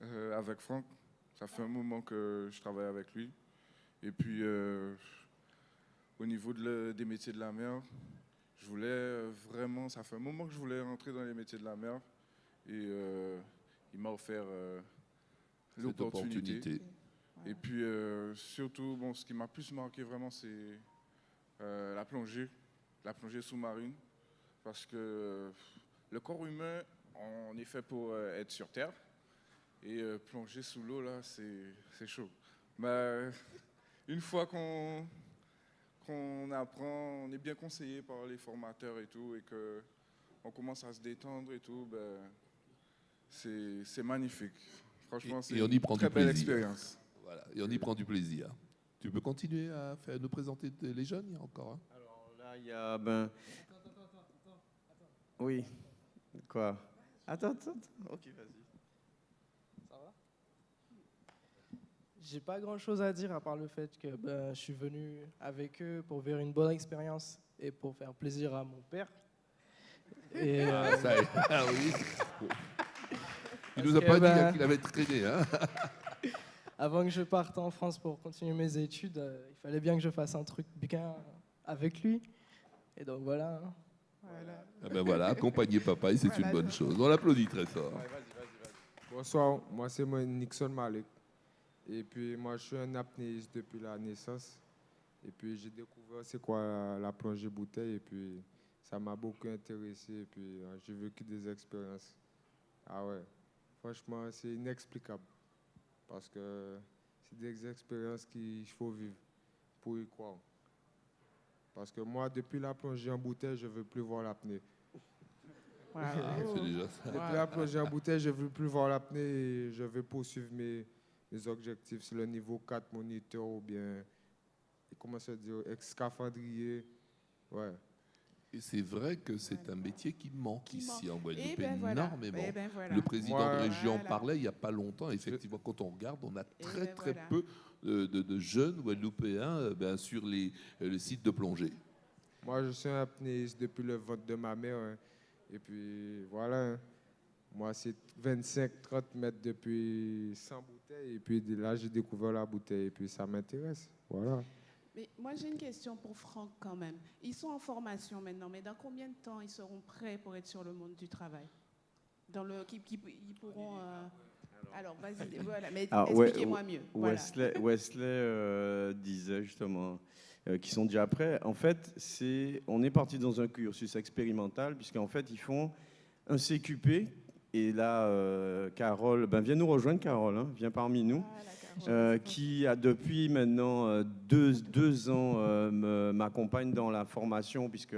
euh, avec Franck. Ça fait un moment que je travaille avec lui. Et puis, euh, au niveau des métiers de la mer, je voulais vraiment, ça fait un moment que je voulais rentrer dans les métiers de la mer. Et il m'a offert l'opportunité. Et puis, surtout, bon, ce qui m'a plus marqué vraiment, c'est la plongée, la plongée sous-marine. Parce que le corps humain, on est fait pour être sur Terre. Et euh, plonger sous l'eau, là, c'est chaud. Mais une fois qu'on apprend, on est bien conseillé par les formateurs et tout, et qu'on commence à se détendre et tout, ben, c'est magnifique. Franchement, c'est une très belle expérience. Voilà, et on y prend du plaisir. Tu peux continuer à faire, nous présenter les jeunes, il y a encore hein? Alors là, il y a... Ben... Attends, attends, attends, attends. Oui. Quoi Attends, attends. Ok, vas-y. J'ai pas grand chose à dire à part le fait que ben, je suis venu avec eux pour vivre une bonne expérience et pour faire plaisir à mon père. Et, ah, euh, ça ah oui. Il nous a pas dit ben, qu'il avait traîné. Hein avant que je parte en France pour continuer mes études, euh, il fallait bien que je fasse un truc bien avec lui. Et donc voilà. Hein. Voilà. Ah ben voilà, accompagner papa, c'est une bonne chose. On l'applaudit très fort. Bonsoir, moi c'est Nixon Malik. Et puis moi, je suis un apnéiste depuis la naissance. Et puis j'ai découvert c'est quoi la, plongée bouteille. Et puis ça m'a beaucoup intéressé. Et puis euh, j'ai vécu des expériences. Ah ouais, franchement, c'est inexplicable. Parce que c'est des expériences qu'il faut vivre pour y croire. Parce que moi, depuis la plongée en bouteille, je ne veux plus voir l'apnée. Depuis la plongée en bouteille, je ne veux plus voir l'apnée et je veux poursuivre mes, mes objectifs sur le niveau 4 moniteur ou bien, comment ça dire, scaphandrier. Ouais. Et c'est vrai que c'est un métier qui manque ici en Guadeloupe eh ben énormément. Eh ben le président de région parlait il n'y a pas longtemps. Effectivement, quand on regarde, on a eh très ben très peu de, jeunes Guadeloupéens euh, ben, sur les, euh, le site de plongée. Moi, je suis un apnéiste depuis le vote de ma mère. Hein. Et puis voilà. Hein. Moi, c'est 25-30 mètres depuis 100 bouteilles. Et puis là, j'ai découvert la bouteille. Et puis ça m'intéresse. Voilà. Mais moi, j'ai une question pour Franck quand même. Ils sont en formation maintenant, mais dans combien de temps ils seront prêts pour être sur le monde du travail? Dans le, qui, ils pourront. Euh, alors, vas-y, voilà, mais expliquez-moi mieux. Wesley, Wesley euh, disait justement euh, qu'ils sont déjà prêts. En fait, c'est, on est parti dans un cursus expérimental, puisqu'en fait, ils font un CQP et là, euh, Carole, ben viens nous rejoindre, Carole, hein, viens parmi nous, ah, euh, qui a depuis maintenant deux, deux ans m'accompagne dans la formation, puisque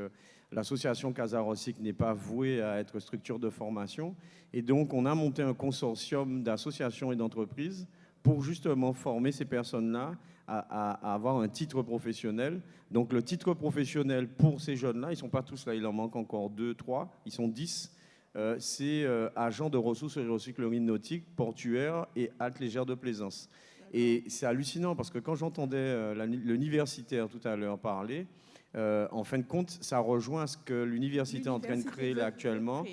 l'association Casarosic n'est pas vouée à être structure de formation. Et donc, on a monté un consortium d'associations et d'entreprises pour justement former ces personnes-là à, à, avoir un titre professionnel. Donc, le titre professionnel pour ces jeunes-là, ils ne sont pas tous là, il en manque encore deux, trois, ils sont dix euh, c'est euh, agent de ressources et recyclerie nautique, portuaire et halte légère de plaisance. Et c'est hallucinant parce que quand j'entendais euh, l'universitaire tout à l'heure parler, en fin de compte, ça rejoint ce que l'université est en train de créer là actuellement.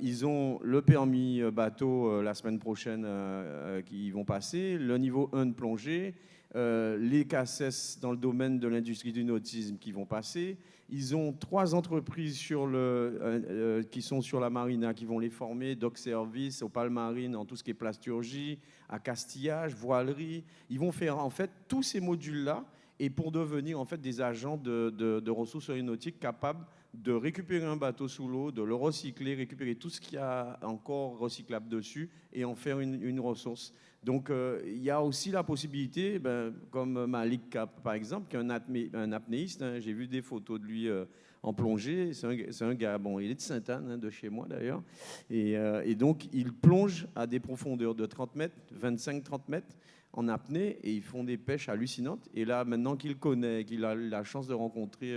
ils ont le permis bateau la semaine prochaine qui vont passer, le niveau 1 de plongée, les CACES dans le domaine de l'industrie du nautisme qui vont passer, ils ont trois entreprises sur le, euh, euh, qui sont sur la marina, qui vont les former, Doc Service, au Palmarine, en tout ce qui est plasturgie, à Castillage, voilerie. Ils vont faire en fait tous ces modules-là et pour devenir en fait des agents de, de ressources aéronautiques capables de récupérer un bateau sous l'eau, de le recycler, récupérer tout ce qu'il y a encore recyclable dessus et en faire une, ressource. Donc euh, il y a aussi la possibilité, ben, comme Malik Cap par exemple, qui est un, apnéiste, hein, j'ai vu des photos de lui euh, en plongée, c'est un, gars, bon il est de Sainte-Anne, hein, de chez moi d'ailleurs, euh, et, donc il plonge à des profondeurs de 30 mètres, 25-30 mètres en apnée, et ils font des pêches hallucinantes. Et là, maintenant qu'il connaît, qu'il a la chance de rencontrer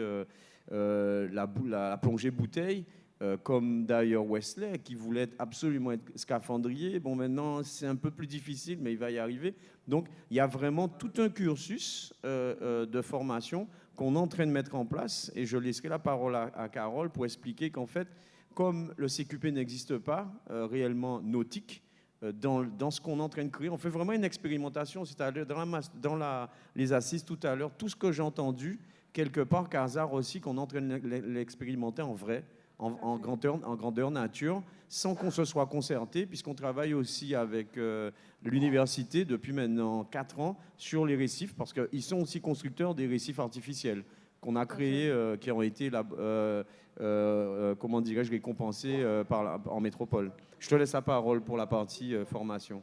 la, la, plongée bouteille, euh, comme d'ailleurs Wesley, qui voulait absolument être scaphandrier. Bon, maintenant, c'est un peu plus difficile, mais il va y arriver. Donc, il y a vraiment tout un cursus euh, euh, de formation qu'on est en train de mettre en place. Et je laisserai la parole à, Carole pour expliquer qu'en fait, comme le CQP n'existe pas réellement nautique, euh, dans, dans, ce qu'on est en train de créer. On fait vraiment une expérimentation. C'est-à-dire, dans, la, dans la, les assises tout à l'heure, tout ce que j'ai entendu, quelque part, Kazar aussi, qu'on est en train de l'expérimenter en vrai, en, en, grandeur, en grandeur nature, sans qu'on se soit concerté, puisqu'on travaille aussi avec euh, l'université depuis maintenant 4 ans sur les récifs, parce qu'ils sont aussi constructeurs des récifs artificiels qu'on a créés, euh, qui ont été, euh, euh, comment dirais-je, récompensés par en métropole. Je te laisse la parole pour la partie formation.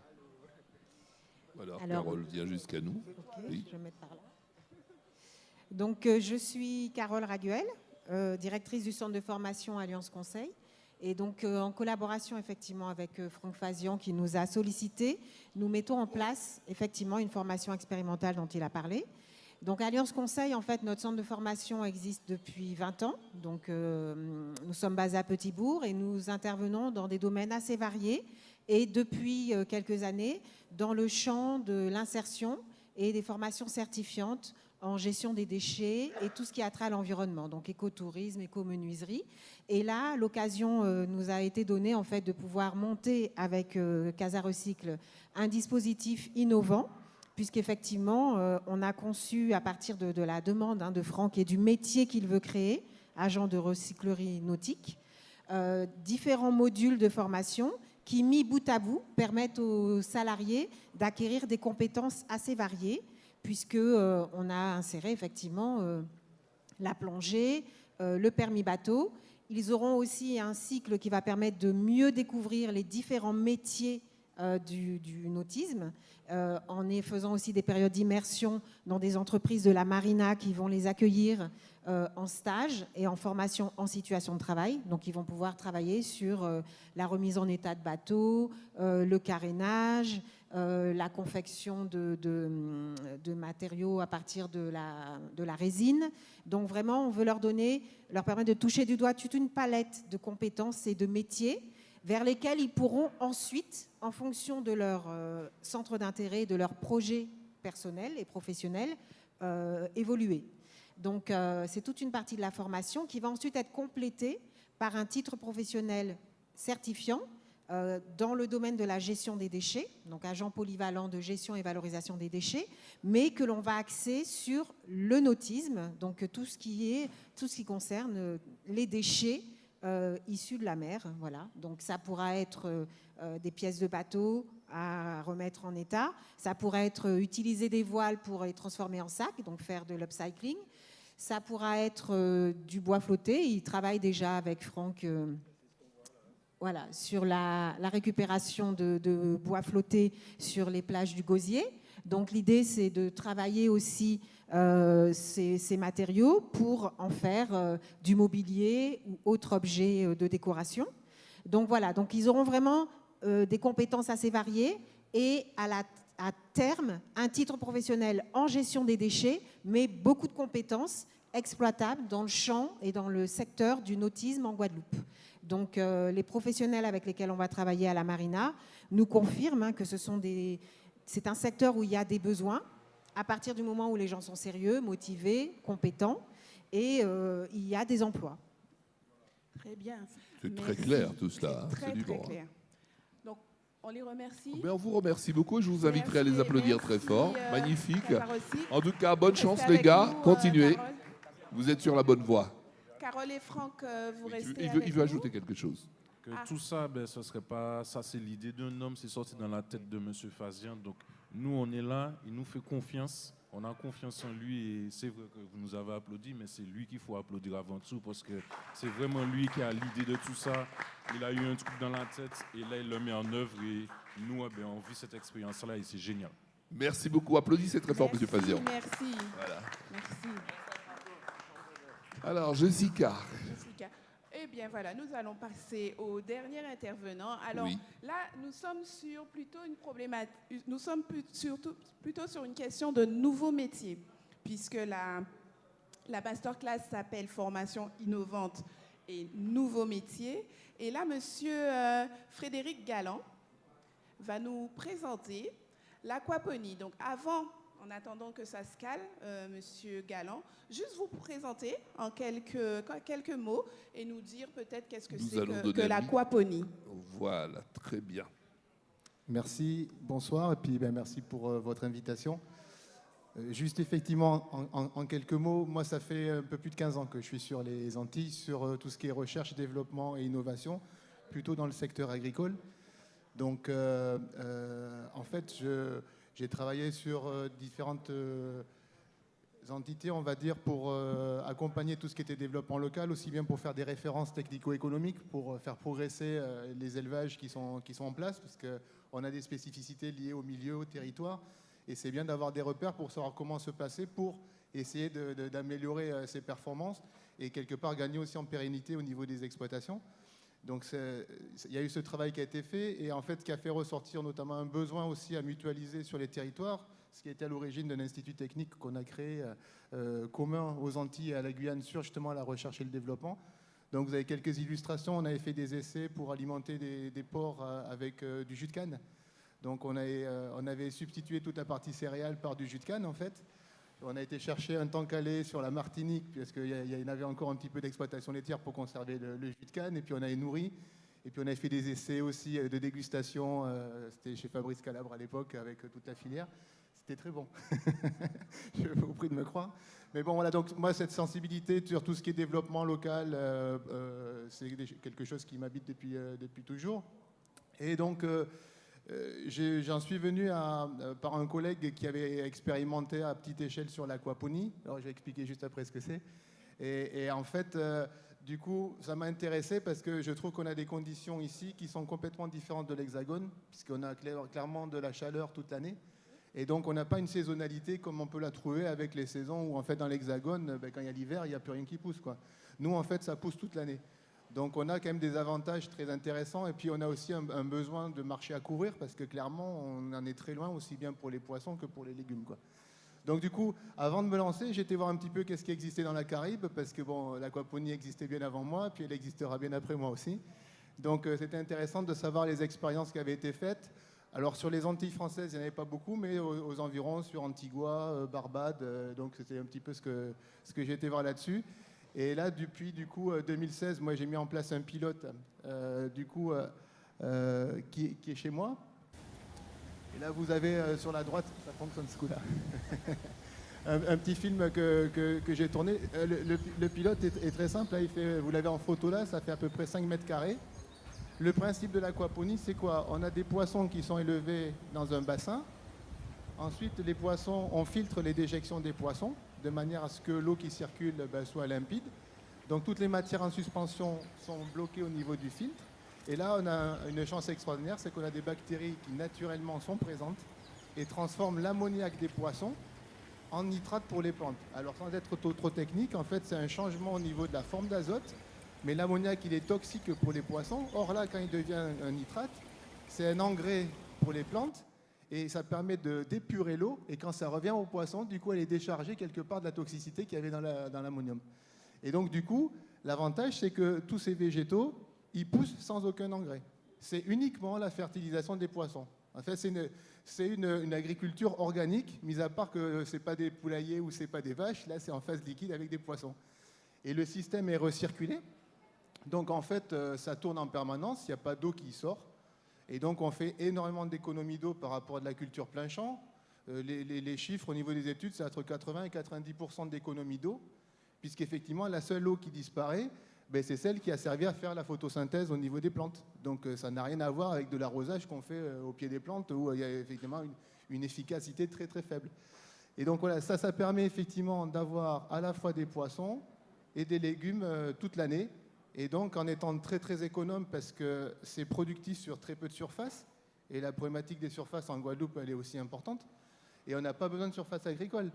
Voilà, la parole vient jusqu'à nous. oui. Je vais mettre par là. Donc, je suis Carole Raguel, directrice du centre de formation Alliance Conseil. Et donc, en collaboration effectivement avec Franck Fazian qui nous a sollicité, nous mettons en place effectivement une formation expérimentale dont il a parlé. Donc Alliance Conseil, en fait, notre centre de formation existe depuis 20 ans. Donc euh, nous sommes basés à Petitbourg et nous intervenons dans des domaines assez variés et depuis euh, quelques années dans le champ de l'insertion et des formations certifiantes en gestion des déchets et tout ce qui a trait à l'environnement, donc écotourisme, écomenuiserie. Et là, l'occasion euh, nous a été donnée en fait de pouvoir monter avec Casa Recycle un dispositif innovant puisqu'effectivement, euh, on a conçu à partir de, la demande hein, de Franck et du métier qu'il veut créer, agent de recyclerie nautique, euh, différents modules de formation qui, mis bout à bout, permettent aux salariés d'acquérir des compétences assez variées, puisqu'on euh, on a inséré effectivement la plongée, le permis bateau. Ils auront aussi un cycle qui va permettre de mieux découvrir les différents métiers du, du, nautisme euh, en faisant aussi des périodes d'immersion dans des entreprises de la marina qui vont les accueillir euh, en stage et en formation en situation de travail. Donc ils vont pouvoir travailler sur euh, la remise en état de bateau, le carénage, la confection de, de, matériaux à partir de la, de la résine. Donc vraiment, on veut leur donner, leur permettre de toucher du doigt toute une palette de compétences et de métiers vers lesquels ils pourront ensuite, en fonction de leur euh, centre d'intérêt, de leur projet personnel et professionnel, euh, évoluer. Donc euh, c'est toute une partie de la formation qui va ensuite être complétée par un titre professionnel certifiant dans le domaine de la gestion des déchets, donc agent polyvalent de gestion et valorisation des déchets, mais que l'on va axer sur le nautisme, donc tout ce qui est tout ce qui concerne les déchets euh, issus de la mer. Voilà. Donc ça pourra être euh, euh, des pièces de bateau à remettre en état. Ça pourra être utiliser des voiles pour les transformer en sacs, donc faire de l'upcycling. Ça pourra être du bois flotté. Il travaille déjà avec Franck voilà, sur la, récupération de, de, bois flotté sur les plages du Gosier. Donc l'idée, c'est de travailler aussi euh, ces, matériaux pour en faire euh, du mobilier ou autre objet euh, de décoration. Donc voilà, donc ils auront vraiment des compétences assez variées et à, la, à terme, un titre professionnel en gestion des déchets, mais beaucoup de compétences exploitables dans le champ et dans le secteur du nautisme en Guadeloupe. Donc les professionnels avec lesquels on va travailler à la Marina nous confirment hein, que c'est un secteur où il y a des besoins à partir du moment où les gens sont sérieux, motivés, compétents, et euh, il y a des emplois. Très bien. C'est très clair tout cela. Très, très clair. Donc, on les remercie. on vous remercie beaucoup et je vous inviterai à les applaudir très fort. Euh, Magnifique. En tout cas, bonne chance les gars. Euh, Continuez. vous êtes sur la bonne voie. Carole et Franck, vous restez. Il veut, il veut ajouter quelque chose. Que ah. tout ça, ben, ce serait pas. Ça, c'est l'idée d'un homme, c'est sorti dans la tête de M. Fazian. Donc, nous, on est là, il nous fait confiance. On a confiance en lui et c'est vrai que vous nous avez applaudi, mais c'est lui qu'il faut applaudir avant tout parce que c'est vraiment lui qui a l'idée de tout ça. Il a eu un truc dans la tête et là, il le met en œuvre et nous, eh on vit cette expérience-là et c'est génial. Merci beaucoup. Applaudissez très fort, M. Fazian. Merci. Voilà. Merci. Alors, Jessica. Jessica. Eh bien voilà, nous allons passer au dernier intervenant. Alors là, nous sommes sur plutôt une problématique, nous sommes surtout, plutôt sur une question de nouveaux métiers, puisque la, la masterclass s'appelle Formation innovante et nouveaux métiers. Et là, monsieur euh, Frédéric Galland va nous présenter l'aquaponie. Donc avant en attendant que ça se calme, euh, Monsieur Galland, juste vous présenter en quelques, quelques mots et nous dire peut-être qu'est-ce que c'est que, que l'aquaponie. Voilà, très bien. Merci, bonsoir, et puis ben, merci pour euh, votre invitation. Euh, juste effectivement, en, quelques mots, moi ça fait un peu plus de 15 ans que je suis sur les Antilles, sur euh, tout ce qui est recherche, développement et innovation, plutôt dans le secteur agricole. Donc en fait, j'ai travaillé sur différentes entités, on va dire, pour accompagner tout ce qui était développement local, aussi bien pour faire des références technico-économiques, pour faire progresser les élevages qui sont, qui sont en place, parce que on a des spécificités liées au milieu, au territoire, et c'est bien d'avoir des repères pour savoir comment se passer pour essayer d'améliorer euh, ses performances et quelque part gagner aussi en pérennité au niveau des exploitations. Donc il y a eu ce travail qui a été fait et en fait qui a fait ressortir notamment un besoin aussi à mutualiser sur les territoires, ce qui était à l'origine d'un institut technique qu'on a créé euh, euh, commun aux Antilles et à la Guyane sur justement la recherche et le développement. Donc vous avez quelques illustrations. On avait fait des essais pour alimenter des, porcs euh, avec du jus de canne. Donc on avait, on avait, substitué toute la partie céréale par du jus de canne en fait. On a été chercher un temps calé sur la Martinique parce qu'il y, en avait encore un petit peu d'exploitation laitière pour conserver le, jus de canne. Et puis on avait nourri. Et puis on avait fait des essais aussi de dégustation. C'était chez Fabrice Calabre à l'époque avec toute la filière. C'était très bon. Je vous prie de me croire. Mais bon, voilà, donc moi, cette sensibilité sur tout ce qui est développement local, euh, euh, c'est quelque chose qui m'habite depuis, euh, depuis toujours. Et donc, j'en suis venu à, par un collègue qui avait expérimenté à petite échelle sur l'aquaponie. Alors, je vais expliquer juste après ce que c'est. Et, en fait, du coup, ça m'a intéressé parce que je trouve qu'on a des conditions ici qui sont complètement différentes de l'Hexagone, puisqu'on a clairement de la chaleur toute l'année. Et donc, on n'a pas une saisonnalité comme on peut la trouver avec les saisons où, en fait, dans l'Hexagone, ben, quand il y a l'hiver, il n'y a plus rien qui pousse. Nous, en fait, ça pousse toute l'année. Donc, on a quand même des avantages très intéressants. Et puis, on a aussi un, besoin de marché à couvrir parce que, clairement, on en est très loin, aussi bien pour les poissons que pour les légumes. Donc, du coup, avant de me lancer, j'étais voir un petit peu qu'est-ce qui existait dans la Caraïbe parce que, bon, l'aquaponie existait bien avant moi, puis elle existera bien après moi aussi. Donc, euh, c'était intéressant de savoir les expériences qui avaient été faites. Alors sur les Antilles françaises, il n'y en avait pas beaucoup, mais aux, environs, sur Antigua, euh, Barbade, euh, donc c'était un petit peu ce que, ce que j'ai été voir là-dessus. Et là, depuis du coup 2016, euh, moi j'ai mis en place un pilote, du coup, qui, est chez moi. Et là, vous avez sur la droite, ça fonctionne ce coup-là. un, petit film que, que, j'ai tourné. Le, pilote est, est, très simple. Là, il fait, vous l'avez en photo là, ça fait à peu près 5 mètres carrés. Le principe de l'aquaponie, c'est quoi? On a des poissons qui sont élevés dans un bassin. Ensuite, les poissons, on filtre les déjections des poissons de manière à ce que l'eau qui circule ben, soit limpide. Donc toutes les matières en suspension sont bloquées au niveau du filtre. Et là, on a une chance extraordinaire, c'est qu'on a des bactéries qui naturellement sont présentes et transforment l'ammoniac des poissons en nitrate pour les plantes. Alors sans être trop, trop technique, en fait, c'est un changement au niveau de la forme d'azote mais l'ammoniac, il est toxique pour les poissons. Or là, quand il devient un nitrate, c'est un engrais pour les plantes et ça permet d'épurer l'eau. Et quand ça revient aux poissons, du coup, elle est déchargée quelque part de la toxicité qu'il y avait dans l'ammonium. et donc, du coup, l'avantage, c'est que tous ces végétaux, ils poussent sans aucun engrais. C'est uniquement la fertilisation des poissons. En fait, c'est une, une, agriculture organique, mis à part que ce n'est pas des poulaillers ou ce n'est pas des vaches. Là, c'est en phase liquide avec des poissons. Et le système est recirculé. Donc en fait, euh, ça tourne en permanence, il n'y a pas d'eau qui sort. Et donc on fait énormément d'économies d'eau par rapport à de la culture plein champ. Euh, les, chiffres au niveau des études, c'est entre 80 et 90% d'économie d'eau, puisqu'effectivement, la seule eau qui disparaît, ben, c'est celle qui a servi à faire la photosynthèse au niveau des plantes. Donc euh, ça n'a rien à voir avec de l'arrosage qu'on fait au pied des plantes, où il y a effectivement une, une efficacité très très faible. Et donc voilà, ça, ça permet effectivement d'avoir à la fois des poissons et des légumes toute l'année, et donc, en étant très très économe, parce que c'est productif sur très peu de surface, et la problématique des surfaces en Guadeloupe, elle est aussi importante, et on n'a pas besoin de surface agricole.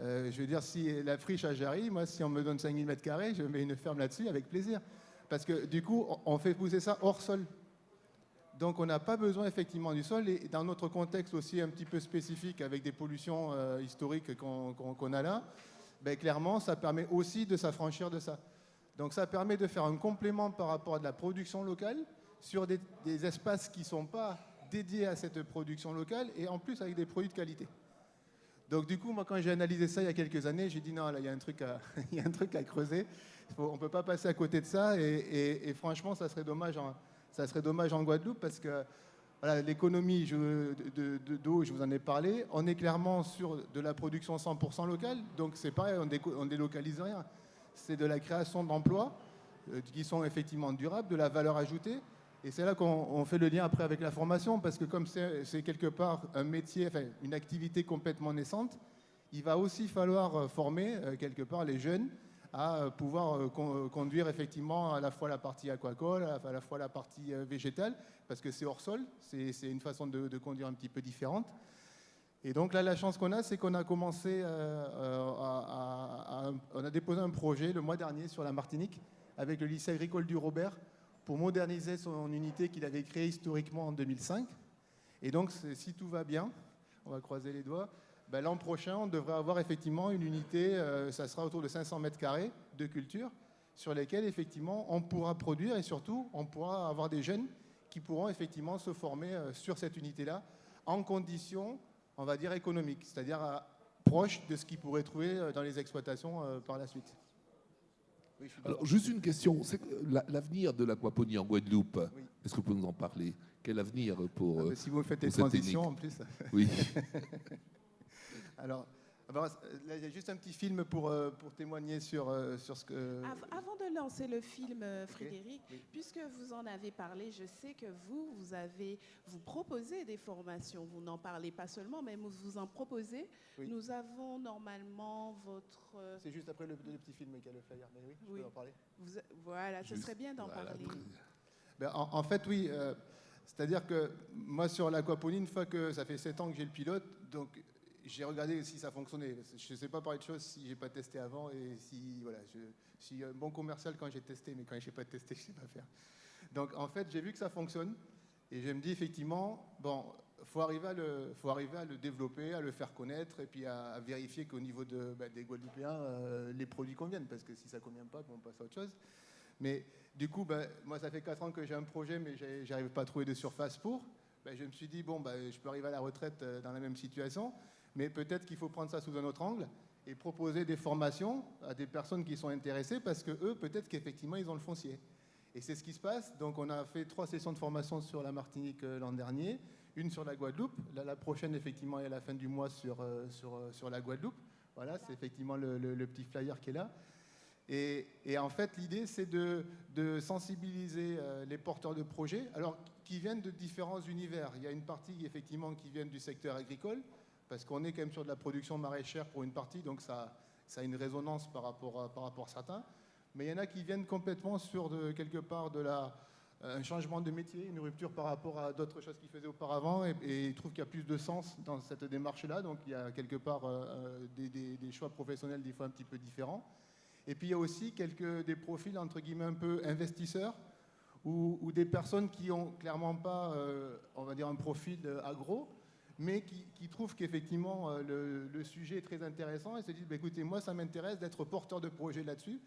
Euh, je veux dire, si la friche à Jarry, moi, si on me donne 5000 m2, je mets une ferme là-dessus avec plaisir. Parce que du coup, on fait pousser ça hors sol. Donc, on n'a pas besoin effectivement du sol. Et dans notre contexte aussi un petit peu spécifique, avec des pollutions euh, historiques qu'on a là, ben, clairement, ça permet aussi de s'affranchir de ça. Donc ça permet de faire un complément par rapport à de la production locale sur des, espaces qui ne sont pas dédiés à cette production locale et en plus avec des produits de qualité. Donc du coup, moi quand j'ai analysé ça il y a quelques années, j'ai dit non, là il y a un truc à, y a un truc à creuser. on ne peut pas passer à côté de ça et, franchement, ça serait, dommage en, ça serait dommage en Guadeloupe parce que voilà, l'économie d'eau, de, de, je vous en ai parlé. On est clairement sur de la production 100% locale, donc c'est pareil, on ne délocalise rien. C'est de la création d'emplois euh, qui sont effectivement durables, de la valeur ajoutée. Et c'est là qu'on fait le lien après avec la formation, parce que comme c'est quelque part un métier, enfin, une activité complètement naissante, il va aussi falloir euh, former euh, quelque part les jeunes à pouvoir conduire effectivement à la fois la partie aquacole, à la fois la partie végétale, parce que c'est hors sol, c'est une façon de, conduire un petit peu différente. Et donc là, la chance qu'on a, c'est qu'on a commencé, à, on a déposé un projet le mois dernier sur la Martinique avec le lycée agricole du Robert pour moderniser son unité qu'il avait créée historiquement en 2005. Et donc, si tout va bien, on va croiser les doigts, ben, l'an prochain, on devrait avoir effectivement une unité, euh, ça sera autour de 500 mètres carrés de culture, sur lesquels effectivement on pourra produire et surtout on pourra avoir des jeunes qui pourront effectivement se former euh, sur cette unité-là en conditions, on va dire, économiques, c'est-à-dire euh, proches de ce qu'ils pourraient trouver dans les exploitations par la suite. Alors, juste une question. L'avenir de l'aquaponie en Guadeloupe, est-ce que vous pouvez nous en parler? Quel avenir pour. Ah, si vous faites des transitions en plus. Oui. Alors, il y a juste un petit film pour, euh, pour témoigner sur, euh, sur ce que... Avant de lancer le film, euh, Frédéric, puisque vous en avez parlé, je sais que vous, vous avez, vous proposez des formations. Vous n'en parlez pas seulement, mais vous, vous en proposez. Nous avons normalement votre... C'est juste après le, petit film qui a le flyer, mais oui, je peux en parler. voilà, ce serait bien d'en parler. Ben, en, en, fait, oui. C'est-à-dire que moi, sur l'aquaponie, une fois que ça fait 7 ans que j'ai le pilote, donc j'ai regardé si ça fonctionnait. Je ne sais pas parler de choses si j'ai pas testé avant et si voilà, je, suis un bon commercial quand j'ai testé, mais quand je n'ai pas testé, je ne sais pas faire. Donc en fait, j'ai vu que ça fonctionne et je me dis effectivement, bon, faut arriver à le, faut arriver à le développer, à le faire connaître et puis à, vérifier qu'au niveau de, bah, des Guadeloupéens, euh, les produits conviennent parce que si ça convient pas, on passe à autre chose. Mais du coup, bah, moi, ça fait 4 ans que j'ai un projet, mais j'arrive pas à trouver de surface pour. Bah, je me suis dit, bon, je peux arriver à la retraite euh, dans la même situation mais peut-être qu'il faut prendre ça sous un autre angle et proposer des formations à des personnes qui sont intéressées parce que eux, peut-être qu'effectivement, ils ont le foncier. Et c'est ce qui se passe. Donc, on a fait trois sessions de formation sur la Martinique euh, l'an dernier, une sur la Guadeloupe. la prochaine, effectivement, est à la fin du mois sur, euh, sur, euh, sur la Guadeloupe. Voilà, c'est effectivement le, petit flyer qui est là. Et, en fait, l'idée, c'est de, de, sensibiliser les porteurs de projets, alors qui viennent de différents univers. Il y a une partie, effectivement, qui vient du secteur agricole, parce qu'on est quand même sur de la production maraîchère pour une partie, donc ça, a une résonance par rapport, à, par rapport à certains. Mais il y en a qui viennent complètement sur de, quelque part de la, un changement de métier, une rupture par rapport à d'autres choses qu'ils faisaient auparavant, et, ils trouvent qu'il y a plus de sens dans cette démarche-là, donc il y a quelque part euh, euh, des, choix professionnels des fois un petit peu différents. Et puis il y a aussi quelques, des profils entre guillemets un peu investisseurs, ou, des personnes qui ont clairement pas, euh, on va dire, un profil agro, mais qui, trouvent qu'effectivement euh, le, sujet est très intéressant et se disent bah, écoutez, moi ça m'intéresse d'être porteur de projet là-dessus,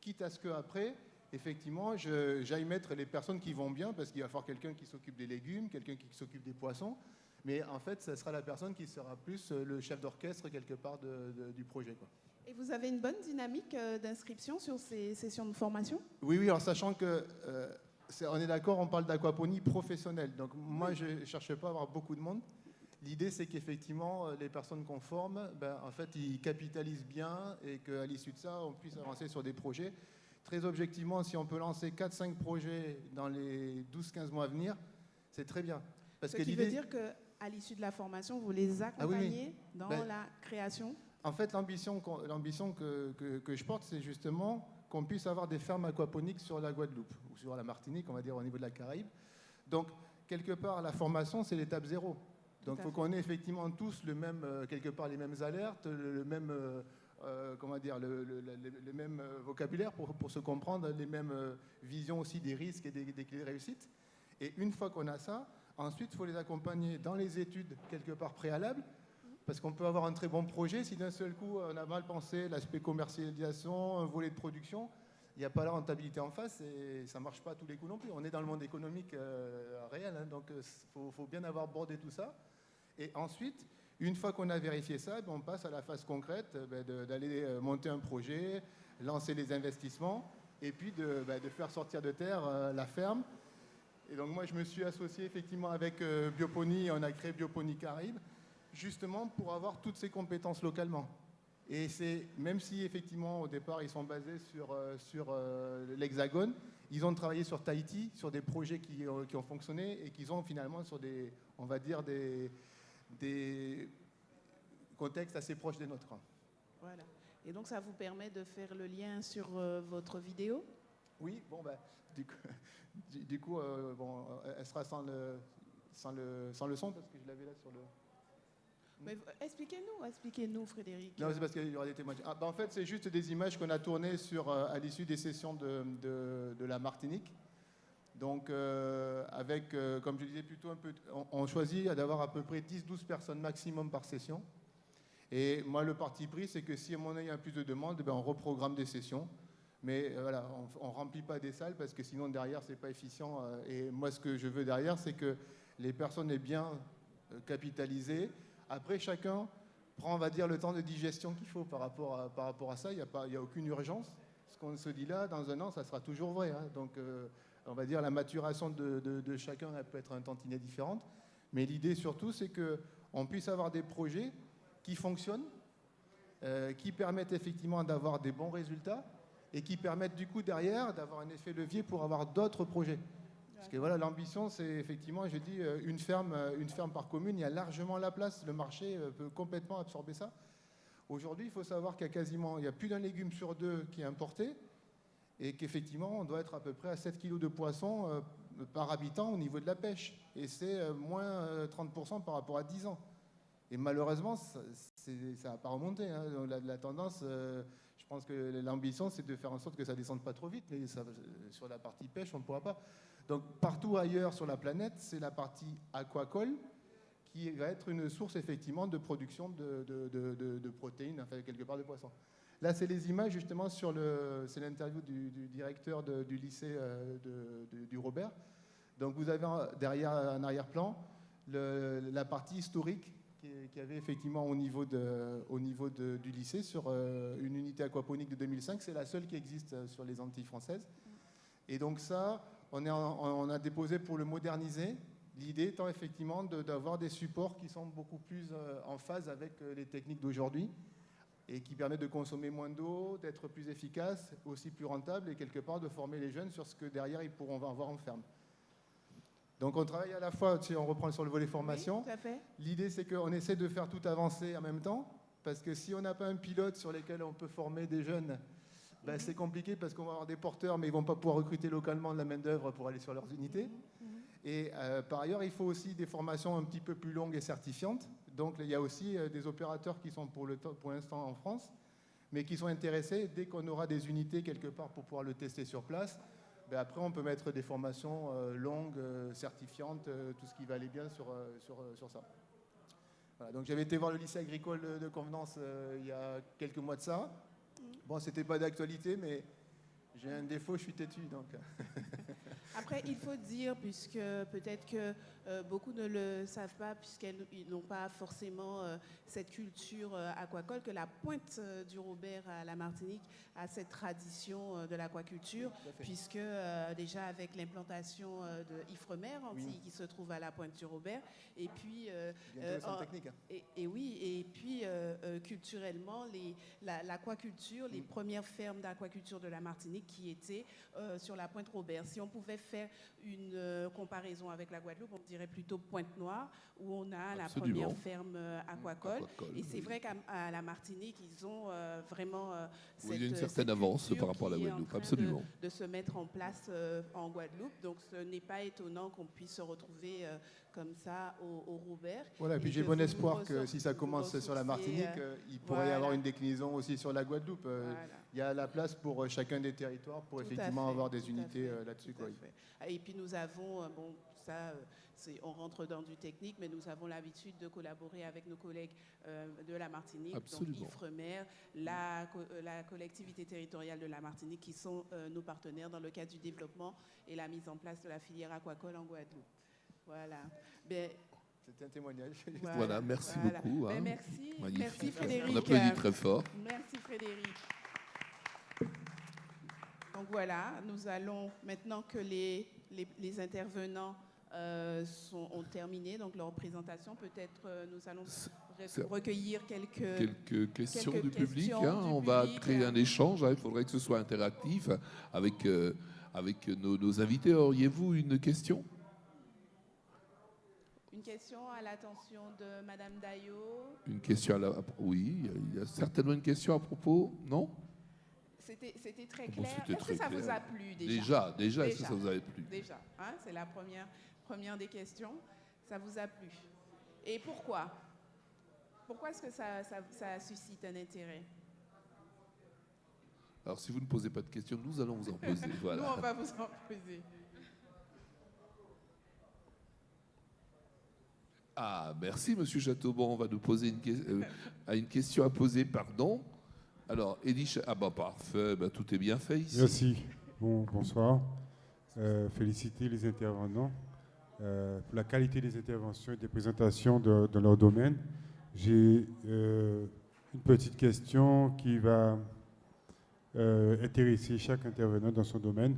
quitte à ce qu'après, effectivement, j'aille mettre les personnes qui vont bien, parce qu'il va falloir quelqu'un qui s'occupe des légumes, quelqu'un qui s'occupe des poissons, mais en fait, ce sera la personne qui sera plus euh, le chef d'orchestre quelque part du projet. Quoi. Et vous avez une bonne dynamique euh, d'inscription sur ces sessions de formation? Oui, oui, en sachant que. on est d'accord, on parle d'aquaponie professionnelle. Donc moi, je ne cherche pas à avoir beaucoup de monde. L'idée, c'est qu'effectivement, euh, les personnes qu'on forme, ben, en fait, ils capitalisent bien et qu'à l'issue de ça, on puisse avancer sur des projets. Très objectivement, si on peut lancer 4-5 projets dans les 12-15 mois à venir, c'est très bien. Parce Ce que qui veut dire qu'à l'issue de la formation, vous les ah accompagnez dans ben, la création? En fait, l'ambition que, que, que, je porte, c'est justement qu'on puisse avoir des fermes aquaponiques sur la Guadeloupe, ou sur la Martinique, on va dire au niveau de la Caraïbe. Donc, quelque part, la formation, c'est l'étape zéro. Donc il faut qu'on ait effectivement tous le même, euh, quelque part les mêmes alertes, le, même, euh, euh, comment dire, le, même vocabulaire pour, pour, se comprendre, les mêmes visions aussi des risques et des, des clés de réussite. Et une fois qu'on a ça, ensuite il faut les accompagner dans les études quelque part préalables, parce qu'on peut avoir un très bon projet si d'un seul coup on a mal pensé l'aspect commercialisation, un volet de production, il n'y a pas la rentabilité en face et ça ne marche pas à tous les coups non plus. On est dans le monde économique réel, hein, donc il faut, faut, bien avoir bordé tout ça. Et ensuite, une fois qu'on a vérifié ça, ben, on passe à la phase concrète euh, ben, d'aller euh, monter un projet, lancer les investissements et puis de, ben, faire sortir de terre euh, la ferme Et donc moi, je me suis associé effectivement avec Biopony, on a créé Biopony Caraïbes, justement pour avoir toutes ces compétences localement. Et c'est, même si effectivement au départ ils sont basés sur, sur l'Hexagone, ils ont travaillé sur Tahiti, sur des projets qui, qui ont fonctionné et qui ont finalement sur des, on va dire, des, des contextes assez proches des nôtres. Voilà. Et donc, ça vous permet de faire le lien sur euh, votre vidéo? Oui, bon, ben, du coup, du, du coup euh, bon, euh, elle sera sans le, sans, le, sans le son parce que je l'avais là sur le. Mais, Expliquez-nous, expliquez-nous, Frédéric. Non, c'est parce qu'il y aura des témoignages. Ah, ben, en fait, c'est juste des images qu'on a tournées sur, euh, à l'issue des sessions de, de- de la Martinique. Donc, euh, avec, euh, comme je disais, plutôt un peu. On, choisit d'avoir à peu près 10-12 personnes maximum par session. Et moi, le parti pris, c'est que si à mon avis il y a plus de demandes, ben, on reprogramme des sessions. Mais euh, voilà, on ne remplit pas des salles parce que sinon, derrière, c'est pas efficient. et moi, ce que je veux derrière, c'est que les personnes aient bien euh, capitalisé. Après, chacun prend, on va dire, le temps de digestion qu'il faut par rapport à, ça. Il n'y a, a aucune urgence. Ce qu'on se dit là, dans un an, ça sera toujours vrai. hein. Donc, on va dire, la maturation de, chacun, elle peut être un tantinet différente. Mais l'idée, surtout, c'est qu'on puisse avoir des projets qui fonctionnent, euh, qui permettent effectivement d'avoir des bons résultats et qui permettent du coup derrière d'avoir un effet levier pour avoir d'autres projets. Parce que voilà, l'ambition, c'est effectivement, je dis, euh, une ferme, euh, une ferme par commune, il y a largement la place, le marché peut complètement absorber ça. Aujourd'hui, il faut savoir qu'il y a quasiment, il y a plus d'un légume sur deux qui est importé et qu'effectivement, on doit être à peu près à 7 kg de poisson euh, par habitant au niveau de la pêche. Et c'est euh, moins euh, 30% par rapport à 10 ans. Et malheureusement, ça n'a pas remonté. hein. La, tendance, euh, je pense que l'ambition, c'est de faire en sorte que ça ne descende pas trop vite. Mais euh, sur la partie pêche, on ne pourra pas. Donc partout ailleurs sur la planète, c'est la partie aquacole qui va être une source effectivement de production de- de protéines, enfin quelque part de poissons. Là, c'est les images justement sur le, c'est l'interview du, directeur du lycée euh, de- du Robert. Donc vous avez derrière un arrière-plan la partie historique qu'il y avait effectivement au niveau, de, au niveau du lycée sur euh, une unité aquaponique de 2005. C'est la seule qui existe euh, sur les Antilles françaises. Et donc ça, on, on a déposé pour le moderniser. L'idée étant effectivement d'avoir des supports qui sont beaucoup plus en phase avec les techniques d'aujourd'hui et qui permettent de consommer moins d'eau, d'être plus efficace, aussi plus rentable et quelque part de former les jeunes sur ce que derrière ils pourront avoir en ferme. Donc on travaille à la fois, si on reprend sur le volet formation, Oui. L'idée, c'est qu'on essaie de faire tout avancer en même temps, parce que si on n'a pas un pilote sur lequel on peut former des jeunes, ben, c'est compliqué parce qu'on va avoir des porteurs, mais ils ne vont pas pouvoir recruter localement de la main-d'œuvre pour aller sur leurs unités. Et euh, par ailleurs, il faut aussi des formations un petit peu plus longues et certifiantes. Donc il y a aussi euh, des opérateurs qui sont pour l'instant en France, mais qui sont intéressés dès qu'on aura des unités quelque part pour pouvoir le tester sur place. ben, après, on peut mettre des formations euh, longues, euh, certifiantes, tout ce qui va aller bien sur, sur, sur ça. Voilà, donc j'avais été voir le lycée agricole de- de Convenance euh, il y a quelques mois de ça. Bon, c'était pas d'actualité, mais j'ai un défaut, je suis têtu. Donc. Après, il faut dire, puisque peut-être que euh, beaucoup ne le savent pas, puisqu'ils n'ont pas forcément euh, cette culture euh, aquacole, que la pointe du Robert à la Martinique a cette tradition de l'aquaculture, puisque déjà avec l'implantation de Ifremer, Antilles, Oui. qui se trouve à la pointe du Robert, et puis... en- technique, hein. et, et oui, et puis culturellement, les- la- l'aquaculture, Mm. les premières fermes d'aquaculture de la Martinique qui étaient sur la pointe Robert. Si on pouvait faire une euh, comparaison avec la Guadeloupe, on dirait plutôt Pointe Noire, où on a la première ferme euh, aquacole. aquacole, Et c'est oui. vrai qu'à la Martinique, ils ont euh, vraiment euh, Oui, il y a une cette- certaine cette avance par rapport à la Guadeloupe, de- absolument. De, se mettre en place en Guadeloupe. Donc ce n'est pas étonnant qu'on puisse se retrouver comme ça au, au Robert. Voilà, et puis j'ai bon espoir que si ça commence sur la Martinique, euh, euh, il pourrait y avoir une déclinaison aussi sur la Guadeloupe. Euh, Voilà. Il y a la place pour chacun des territoires pour Tout effectivement fait, avoir des unités là-dessus. Ah, Et puis nous avons, bon, ça, on rentre dans du technique, mais nous avons l'habitude de collaborer avec nos collègues euh, de la Martinique, Absolument. donc Ifremer, la, co- la collectivité territoriale de la Martinique, qui sont euh, nos partenaires dans le cadre du développement et la mise en place de la filière aquacole en Guadeloupe. Voilà. Ben, C'était un témoignage. Voilà, merci voilà. beaucoup, Ben, hein. merci, Magnifique. merci Frédéric. On applaudit très fort. Merci Frédéric. Donc voilà, nous allons, maintenant que les, les, intervenants euh, sont, ont terminé donc leur présentation, peut-être euh, nous allons recueillir quelques, quelques questions du public. Hein. on va créer un échange, hein. il faudrait que ce soit interactif avec, euh, avec nos, nos invités. Auriez-vous une question? Une question à l'attention de Madame Dayo. Une question à la... Oui, il y a certainement une question à propos, non? C'était très clair. est-ce que ça vous a plu déjà? Déjà, déjà, est-ce que ça vous a plu? Déjà, hein, c'est la première, première des questions. Ça vous a plu. Et pourquoi? Pourquoi est-ce que ça, ça, suscite un intérêt? Alors, si vous ne posez pas de questions, nous allons vous en poser. Voilà. nous, on va vous en poser. Ah, merci, Monsieur Chateauban. On va nous poser une, euh, question à poser, pardon. Alors, Eddie, ah bah parfait, bah, tout est bien fait ici. Merci. Bon, bonsoir. Euh, féliciter les intervenants euh, pour la qualité des interventions et des présentations de, dans leur domaine. J'ai une petite question qui va intéresser chaque intervenant dans son domaine.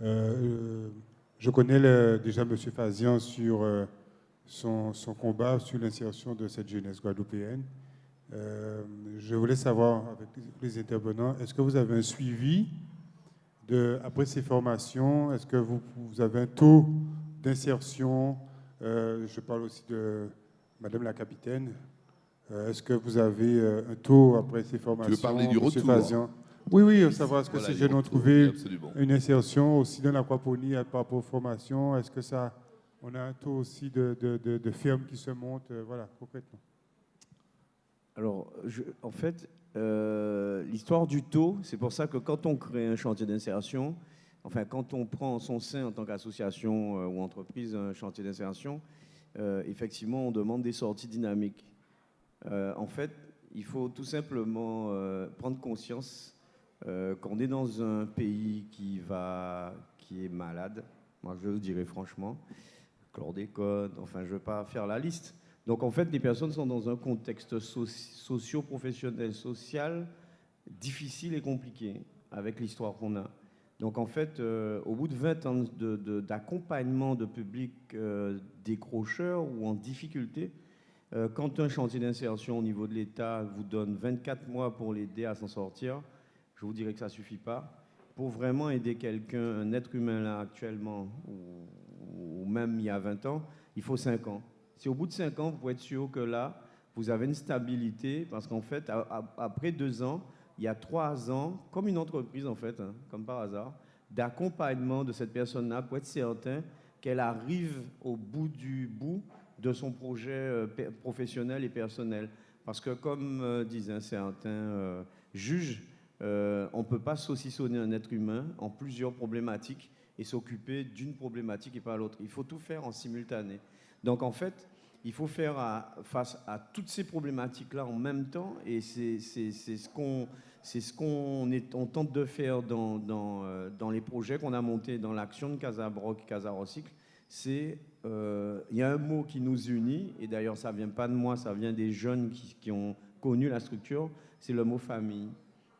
je connais déjà M. Fazian sur son, combat sur l'insertion de cette jeunesse guadeloupéenne. Euh, je voulais savoir, avec les intervenants, est-ce que vous avez un suivi de, après ces formations Est-ce que vous, avez un taux d'insertion euh, Je parle aussi de Madame la capitaine. Euh, est-ce que vous avez un taux après ces formations Tu veux parler du retour hein? Oui, oui, savoir est-ce que ces jeunes ont trouvé une insertion aussi dans l'aquaponie par rapport aux formations Est-ce que ça on a un taux aussi de, de, fermes qui se montent, euh, voilà, concrètement. Alors, en fait, euh, l'histoire du taux, c'est pour ça que quand on crée un chantier d'insertion, enfin, quand on prend en son sein en tant qu'association euh, ou entreprise un chantier d'insertion, effectivement, on demande des sorties dynamiques. en fait, il faut tout simplement prendre conscience qu'on est dans un pays qui, va, qui est malade, moi je le dirais franchement, chlordécone, enfin je ne veux pas faire la liste. Donc en fait, les personnes sont dans un contexte socio-professionnel, social, difficile et compliqué avec l'histoire qu'on a. Donc en fait, euh, au bout de 20 ans d'accompagnement de, publics euh, décrocheurs ou en difficulté, euh, quand un chantier d'insertion au niveau de l'État vous donne 24 mois pour l'aider à s'en sortir, je vous dirais que ça ne suffit pas. Pour vraiment aider quelqu'un, un être humain là actuellement, ou même il y a 20 ans, il faut 5 ans. Si au bout de 5 ans, vous pouvez être sûr que là, vous avez une stabilité, parce qu'en fait, après 2 ans, il y a 3 ans, comme une entreprise en fait, hein, comme par hasard, d'accompagnement de cette personne-là pour être certain qu'elle arrive au bout du bout de son projet euh, professionnel et personnel. Parce que comme euh, disait certains euh, juges, on ne peut pas saucissonner un être humain en plusieurs problématiques et s'occuper d'une problématique et pas l'autre. Il faut tout faire en simultané. Donc en fait, il faut faire face à toutes ces problématiques-là en même temps et c'est ce qu'on c'est ce qu'on on tente de faire dans, dans, euh, dans les projets qu'on a montés dans l'action de Casabroc, Casa Recycle. C'est euh, il y a un mot qui nous unit et d'ailleurs ça vient pas de moi, ça vient des jeunes qui, qui ont connu la structure. C'est le mot famille.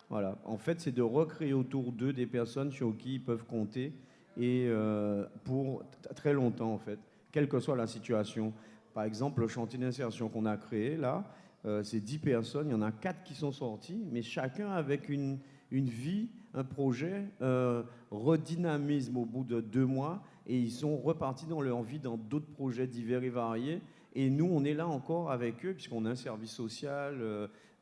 Voilà. En fait, c'est de recréer autour d'eux des personnes sur qui ils peuvent compter et euh, pour très longtemps en fait, quelle que soit la situation. Par exemple, le chantier d'insertion qu'on a créé là, euh, c'est 10 personnes, il y en a 4 qui sont sortis, mais chacun avec une, une vie, un projet, euh, redynamisme au bout de deux mois, et ils sont repartis dans leur vie dans d'autres projets divers et variés. Et nous, on est là encore avec eux, puisqu'on a un service social,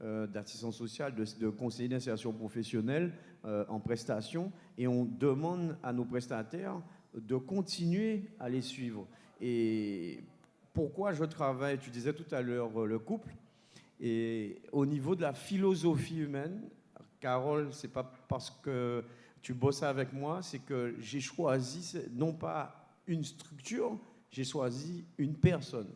euh, d'assistance sociale, de, de conseiller d'insertion professionnelle en prestation et on demande à nos prestataires de continuer à les suivre. Et pourquoi je travaille, tu disais tout à l'heure euh, le couple, et au niveau de la philosophie humaine, Carole, c'est pas parce que tu bosses avec moi, c'est que j'ai choisi non pas une structure, j'ai choisi une personne.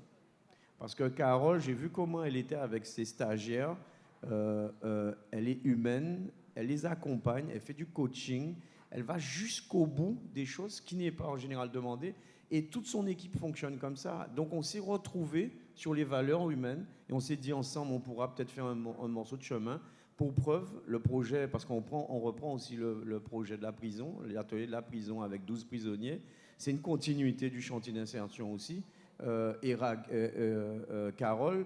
Parce que Carole, j'ai vu comment elle était avec ses stagiaires. Euh, euh, elle est humaine, elle les accompagne, elle fait du coaching, elle va jusqu'au bout des choses qui n'est pas en général demandé. Et toute son équipe fonctionne comme ça. Donc on s'est retrouvé sur les valeurs humaines et on s'est dit ensemble, on pourra peut-être faire un, morceau de chemin pour preuve, le projet, parce qu'on on reprend aussi le, projet de la prison, l'atelier de la prison avec 12 prisonniers, c'est une continuité du chantier d'insertion aussi. Euh, et Carole,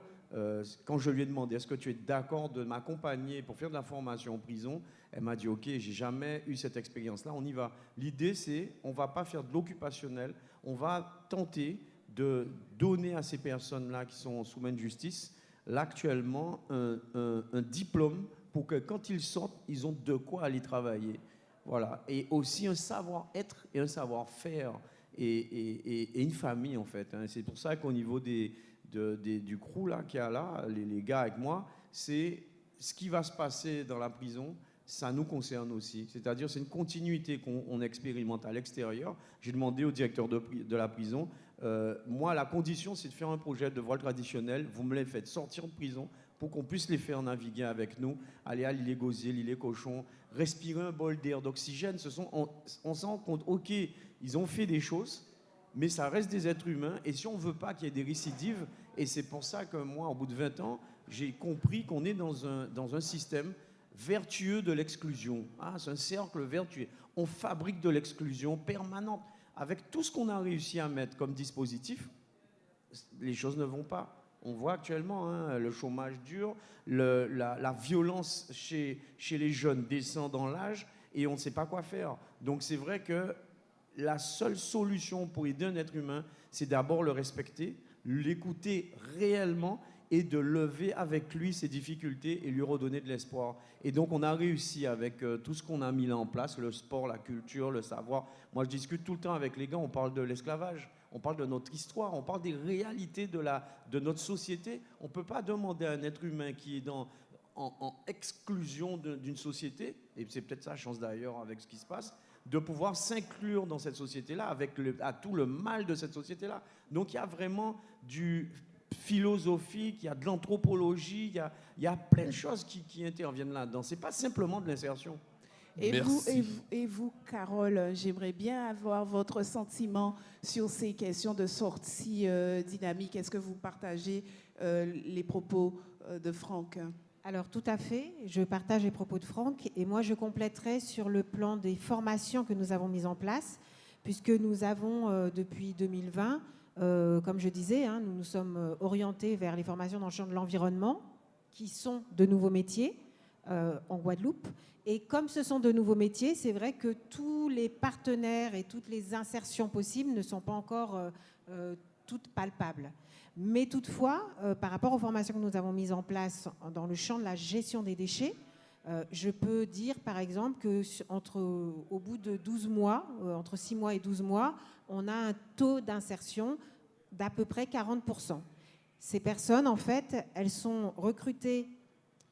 quand je lui ai demandé est-ce que tu es d'accord de m'accompagner pour faire de la formation en prison, elle m'a dit ok, j'ai jamais eu cette expérience-là, on y va. L'idée c'est, on va pas faire de l'occupationnel, on va tenter de donner à ces personnes-là qui sont sous main de justice, actuellement, un, diplôme pour que quand ils sortent, ils ont de quoi aller travailler. Voilà. Et aussi un savoir-être et un savoir-faire et, une famille, en fait. Hein. C'est pour ça qu'au niveau des, du crew là, qu'il y a là, les, gars avec moi, c'est ce qui va se passer dans la prison, ça nous concerne aussi. C'est-à-dire, c'est une continuité qu'on expérimente à l'extérieur. J'ai demandé au directeur de, de la prison, euh, moi, la condition, c'est de faire un projet de voile traditionnel. Vous me les faites sortir de prison pour qu'on puisse les faire naviguer avec nous, aller à l'île Gosier, l'île Cochon, respirer un bol d'air, d'oxygène. Sont, on, on se rend compte, ok, ils ont fait des choses, mais ça reste des êtres humains. Et si on ne veut pas qu'il y ait des récidives, et c'est pour ça que moi, au bout de 20 ans, j'ai compris qu'on est dans un, dans un système vertueux de l'exclusion. Ah, c'est un cercle vertueux. On fabrique de l'exclusion permanente. Avec tout ce qu'on a réussi à mettre comme dispositif, les choses ne vont pas. On voit actuellement hein, le chômage dur, la, violence chez, chez les jeunes descend dans l'âge et on ne sait pas quoi faire. Donc c'est vrai que la seule solution pour aider un être humain, c'est d'abord le respecter, l'écouter réellement et de lever avec lui ses difficultés et lui redonner de l'espoir. Et donc on a réussi avec euh, tout ce qu'on a mis là en place, le sport, la culture, le savoir. Moi je discute tout le temps avec les gars, on parle de l'esclavage, on parle de notre histoire, on parle des réalités de, la, de notre société. On ne peut pas demander à un être humain qui est dans, en, exclusion d'une société, et c'est peut-être sa chance d'ailleurs avec ce qui se passe, de pouvoir s'inclure dans cette société-là, avec le, à tout le mal de cette société-là. Donc il y a vraiment du philosophique, il y a de l'anthropologie, il, il y a, plein de choses qui, qui interviennent là-dedans. Ce n'est pas simplement de l'insertion. Et vous, et vous, Carole, j'aimerais bien avoir votre sentiment sur ces questions de sortie euh, dynamique. Est-ce que vous partagez euh, les propos euh, de Franck? Alors tout à fait, je partage les propos de Franck et moi je compléterai sur le plan des formations que nous avons mises en place, puisque nous avons depuis 2020 euh, comme je disais, hein, nous nous sommes euh, orientés vers les formations dans le champ de l'environnement, qui sont de nouveaux métiers euh, en Guadeloupe. Et comme ce sont de nouveaux métiers, c'est vrai que tous les partenaires et toutes les insertions possibles ne sont pas encore toutes palpables. Mais toutefois, par rapport aux formations que nous avons mises en place dans le champ de la gestion des déchets, je peux dire par exemple que au bout de 12 mois, entre 6 mois et 12 mois, on a un taux d'insertion d'à peu près 40%. Ces personnes, en fait, elles sont recrutées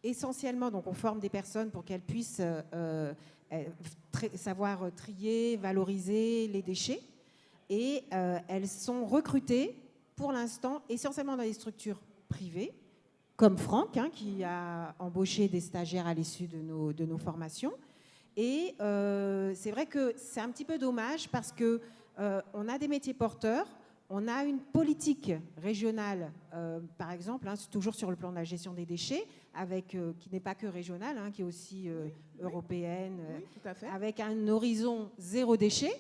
essentiellement, donc on forme des personnes pour qu'elles puissent euh, euh, savoir trier, valoriser les déchets, et euh, elles sont recrutées pour l'instant essentiellement dans des structures privées, comme Franck, hein, qui a embauché des stagiaires à l'issue de nos, de nos formations. Et c'est vrai que c'est un petit peu dommage parce que euh, on a des métiers porteurs, on a une politique régionale, euh, par exemple, hein, toujours sur le plan de la gestion des déchets, avec, euh, qui n'est pas que régionale, hein, qui est aussi européenne, avec un horizon zéro déchet.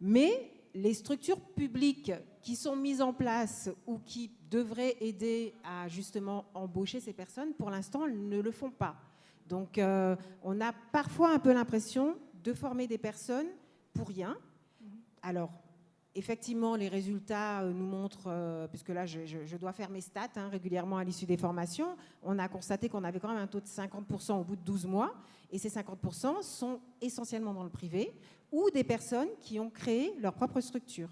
Mais les structures publiques qui sont mises en place ou qui devraient aider à justement embaucher ces personnes, pour l'instant, ne le font pas. Donc, on a parfois un peu l'impression de former des personnes pour rien, alors, effectivement, les résultats euh, nous montrent, euh, puisque là, je, dois faire mes stats hein, régulièrement à l'issue des formations, on a constaté qu'on avait quand même un taux de 50% au bout de 12 mois, et ces 50% sont essentiellement dans le privé, ou des personnes qui ont créé leur propre structure.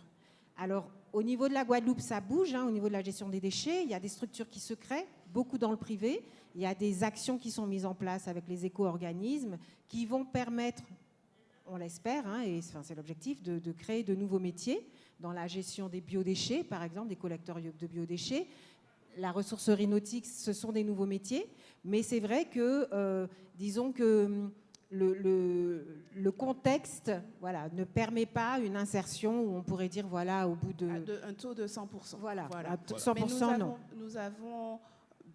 Alors, au niveau de la Guadeloupe, ça bouge, hein, au niveau de la gestion des déchets, il y a des structures qui se créent, beaucoup dans le privé, il y a des actions qui sont mises en place avec les éco-organismes qui vont permettre on l'espère, hein, et c'est l'objectif, de, créer de nouveaux métiers dans la gestion des biodéchets, par exemple, des collecteurs de biodéchets. La ressourcerie nautique, ce sont des nouveaux métiers, mais c'est vrai que, euh, disons que hum, le, contexte voilà, ne permet pas une insertion où on pourrait dire, voilà, au bout de... un taux de 100%. Voilà, 100% nous non. nous avons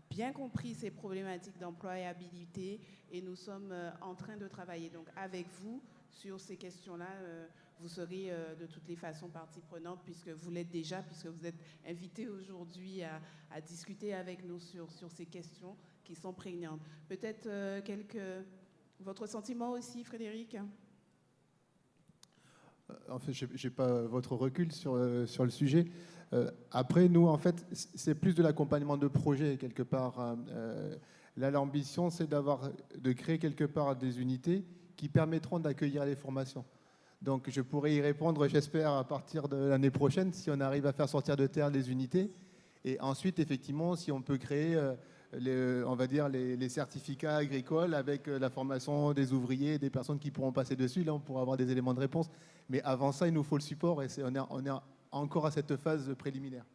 bien compris ces problématiques d'employabilité et nous sommes euh, en train de travailler donc avec vous sur ces questions-là. Euh, vous serez de toutes les façons partie prenante puisque vous l'êtes déjà, puisque vous êtes invité aujourd'hui à, discuter avec nous sur, sur ces questions sont prégnantes. Peut-être quelques... Votre sentiment aussi, Frédéric? En fait, je n'ai pas votre recul sur, sur le sujet. Euh, après, nous, en fait, c'est plus de l'accompagnement de projet, quelque part. Hein. Euh, là, l'ambition, c'est d'avoir, de créer quelque part des unités qui permettront d'accueillir les formations. Donc, je pourrais y répondre, j'espère, à partir de l'année prochaine, si on arrive à faire sortir de terre les unités. Et ensuite, effectivement, si on peut créer, euh, les, on va dire, les, certificats agricoles avec la formation des ouvriers, des personnes qui pourront passer dessus, là, on pourra avoir des éléments de réponse. Mais avant ça, il nous faut le support et on est, on est encore à cette phase préliminaire.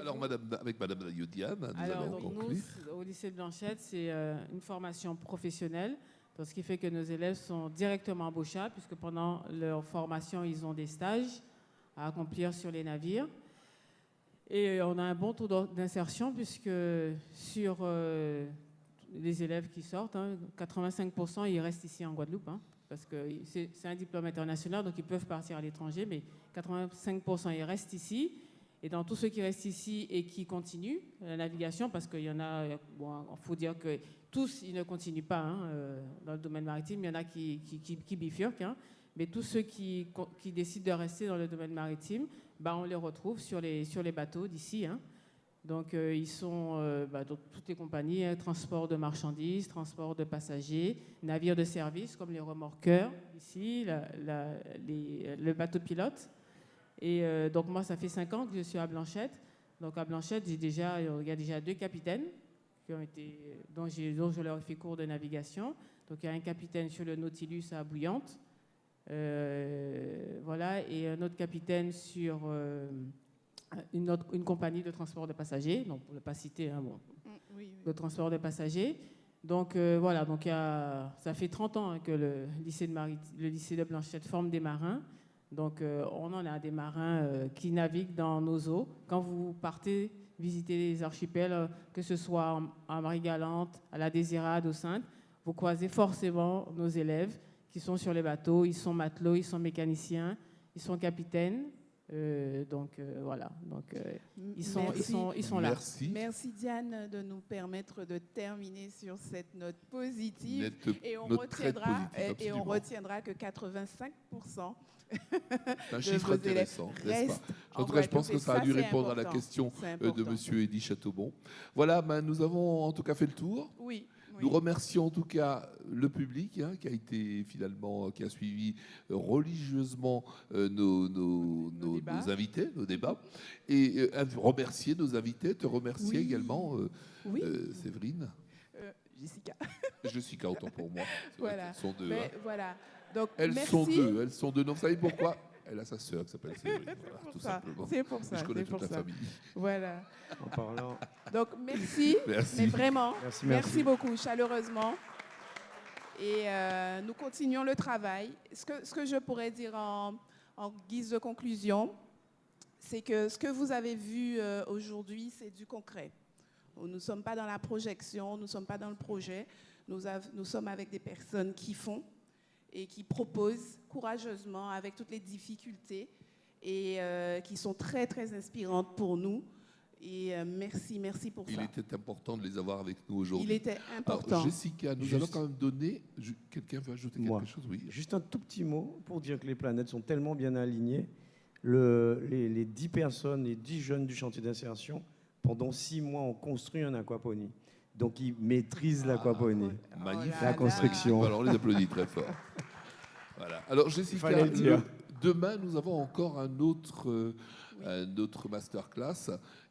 Alors, madame, avec Madame Diane, nous Alors, allons conclure. Nous, au lycée de Blanchette, c'est euh, une formation professionnelle, ce qui fait que nos élèves sont directement embauchables, puisque pendant leur formation, ils ont des stages à accomplir sur les navires. Et euh, on a un bon taux d'insertion, puisque sur euh, les élèves qui sortent, 85% hein, ils restent ici en Guadeloupe. Hein parce que c'est un diplôme international, donc ils peuvent partir à l'étranger, mais 85% ils restent ici. Et dans tous ceux qui restent ici et qui continuent la navigation, parce qu'il y en a, il faut dire que tous, ils ne continuent pas hein, euh, dans le domaine maritime, il y en a qui, bifurquent, mais tous ceux qui, décident de rester dans le domaine maritime, bah, on les retrouve sur les, sur les bateaux d'ici. Hein. Donc, euh, ils sont euh, bah, toutes les compagnies, hein, transport de marchandises, transport de passagers, navires de service comme les remorqueurs, ici, le bateau pilote. Et euh, donc, moi, ça fait cinq ans que je suis à Blanchette. Donc, à Blanchette, il y a déjà deux capitaines qui ont été, dont, dont je leur ai fait cours de navigation. Donc, il y a un capitaine sur le Nautilus à Bouillante. Voilà, et un autre capitaine sur une, une compagnie de transport de passagers, donc pour ne pas citer hein, bon, mm, le transport de passagers. Donc euh, voilà, donc y a, ça fait 30 ans hein, que le lycée, de le lycée de Blanchette forme des marins. Donc euh, on en a des marins euh, qui naviguent dans nos eaux. Quand vous partez visiter les archipels, que ce soit à Marie-Galante, à la Désirade, au Sainte, vous croisez forcément nos élèves qui sont sur les bateaux. Ils sont matelots, ils sont mécaniciens, ils sont capitaines. Euh, donc euh, voilà, donc euh, ils, sont, ils, sont, ils sont là. Merci. Merci Diane de nous permettre de terminer sur cette note positive et on retiendra et, on retiendra que 85 c'est un chiffre intéressant, n'est-ce pas? En tout cas, je pense que ça a dû répondre à la question de Monsieur Eddy Chateaubon. Voilà, ben, nous avons en tout cas fait le tour. Oui. Nous remercions en tout cas le public hein, qui a été finalement, qui a suivi euh, religieusement euh, nos, nos, nos, invités, nos débats, et euh, remercier nos invités, te remercier également, Séverine. Jessica. Jessica, autant pour moi. Voilà. Elles sont deux. hein. Voilà. Donc, elles sont deux. Elles sont deux. Non, vous savez pourquoi? Elle a sa sœur qui s'appelle Séverine. Voilà, tout simplement. C'est pour ça. Je connais toute la ça. famille. Voilà. En parlant. Donc merci. Merci. Mais vraiment. Merci, merci. beaucoup, chaleureusement. Et euh, nous continuons le travail. Ce que, ce que je pourrais dire en, en guise de conclusion, c'est que ce que vous avez vu euh, aujourd'hui, c'est du concret. Nous ne sommes pas dans la projection, nous ne sommes pas dans le projet. Nous, nous sommes avec des personnes qui font, et qui proposent courageusement avec toutes les difficultés et euh, qui sont très très inspirantes pour nous. Et euh, merci, merci pour Il ça. Il était important de les avoir avec nous aujourd'hui. Il était important. Jessica, nous allons quand même donner. Quelqu'un veut ajouter quelque chose? Oui. Juste un tout petit mot pour dire que les planètes sont tellement bien alignées. Le, les, les 10 personnes, les 10 jeunes du chantier d'insertion, pendant 6 mois, ont construit un aquaponie. Donc, ils maîtrisent l'aquaponie. Ah, magnifique. La construction. Alors, on les applaudit très fort. Voilà. Alors, Jessica, demain, nous avons encore un autre, euh, un autre masterclass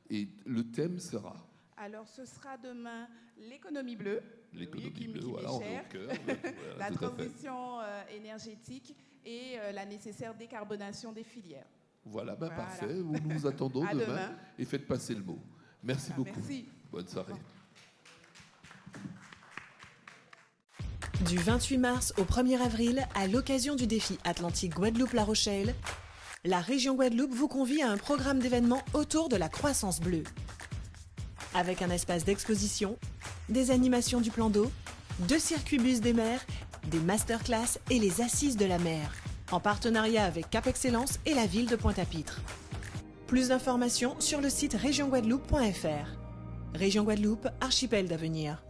et le thème sera alors, ce sera demain l'économie bleue. L'économie bleue, voilà, cœur, La transition euh, énergétique et euh, la nécessaire décarbonation des filières. Voilà, ben parfait. Nous nous attendons demain, et faites passer le mot. Merci beaucoup. Merci. Bonne soirée. Du 28 mars au 1er avril, à l'occasion du défi Atlantique Guadeloupe-La Rochelle, la région Guadeloupe vous convie à un programme d'événements autour de la croissance bleue. avec un espace d'exposition, des animations du plan d'eau, deux circuits bus des mers, des masterclass et les assises de la mer, en partenariat avec Cap Excellence et la ville de Pointe-à-Pitre. Plus d'informations sur le site régionguadeloupe.fr. Région Guadeloupe, archipel d'avenir.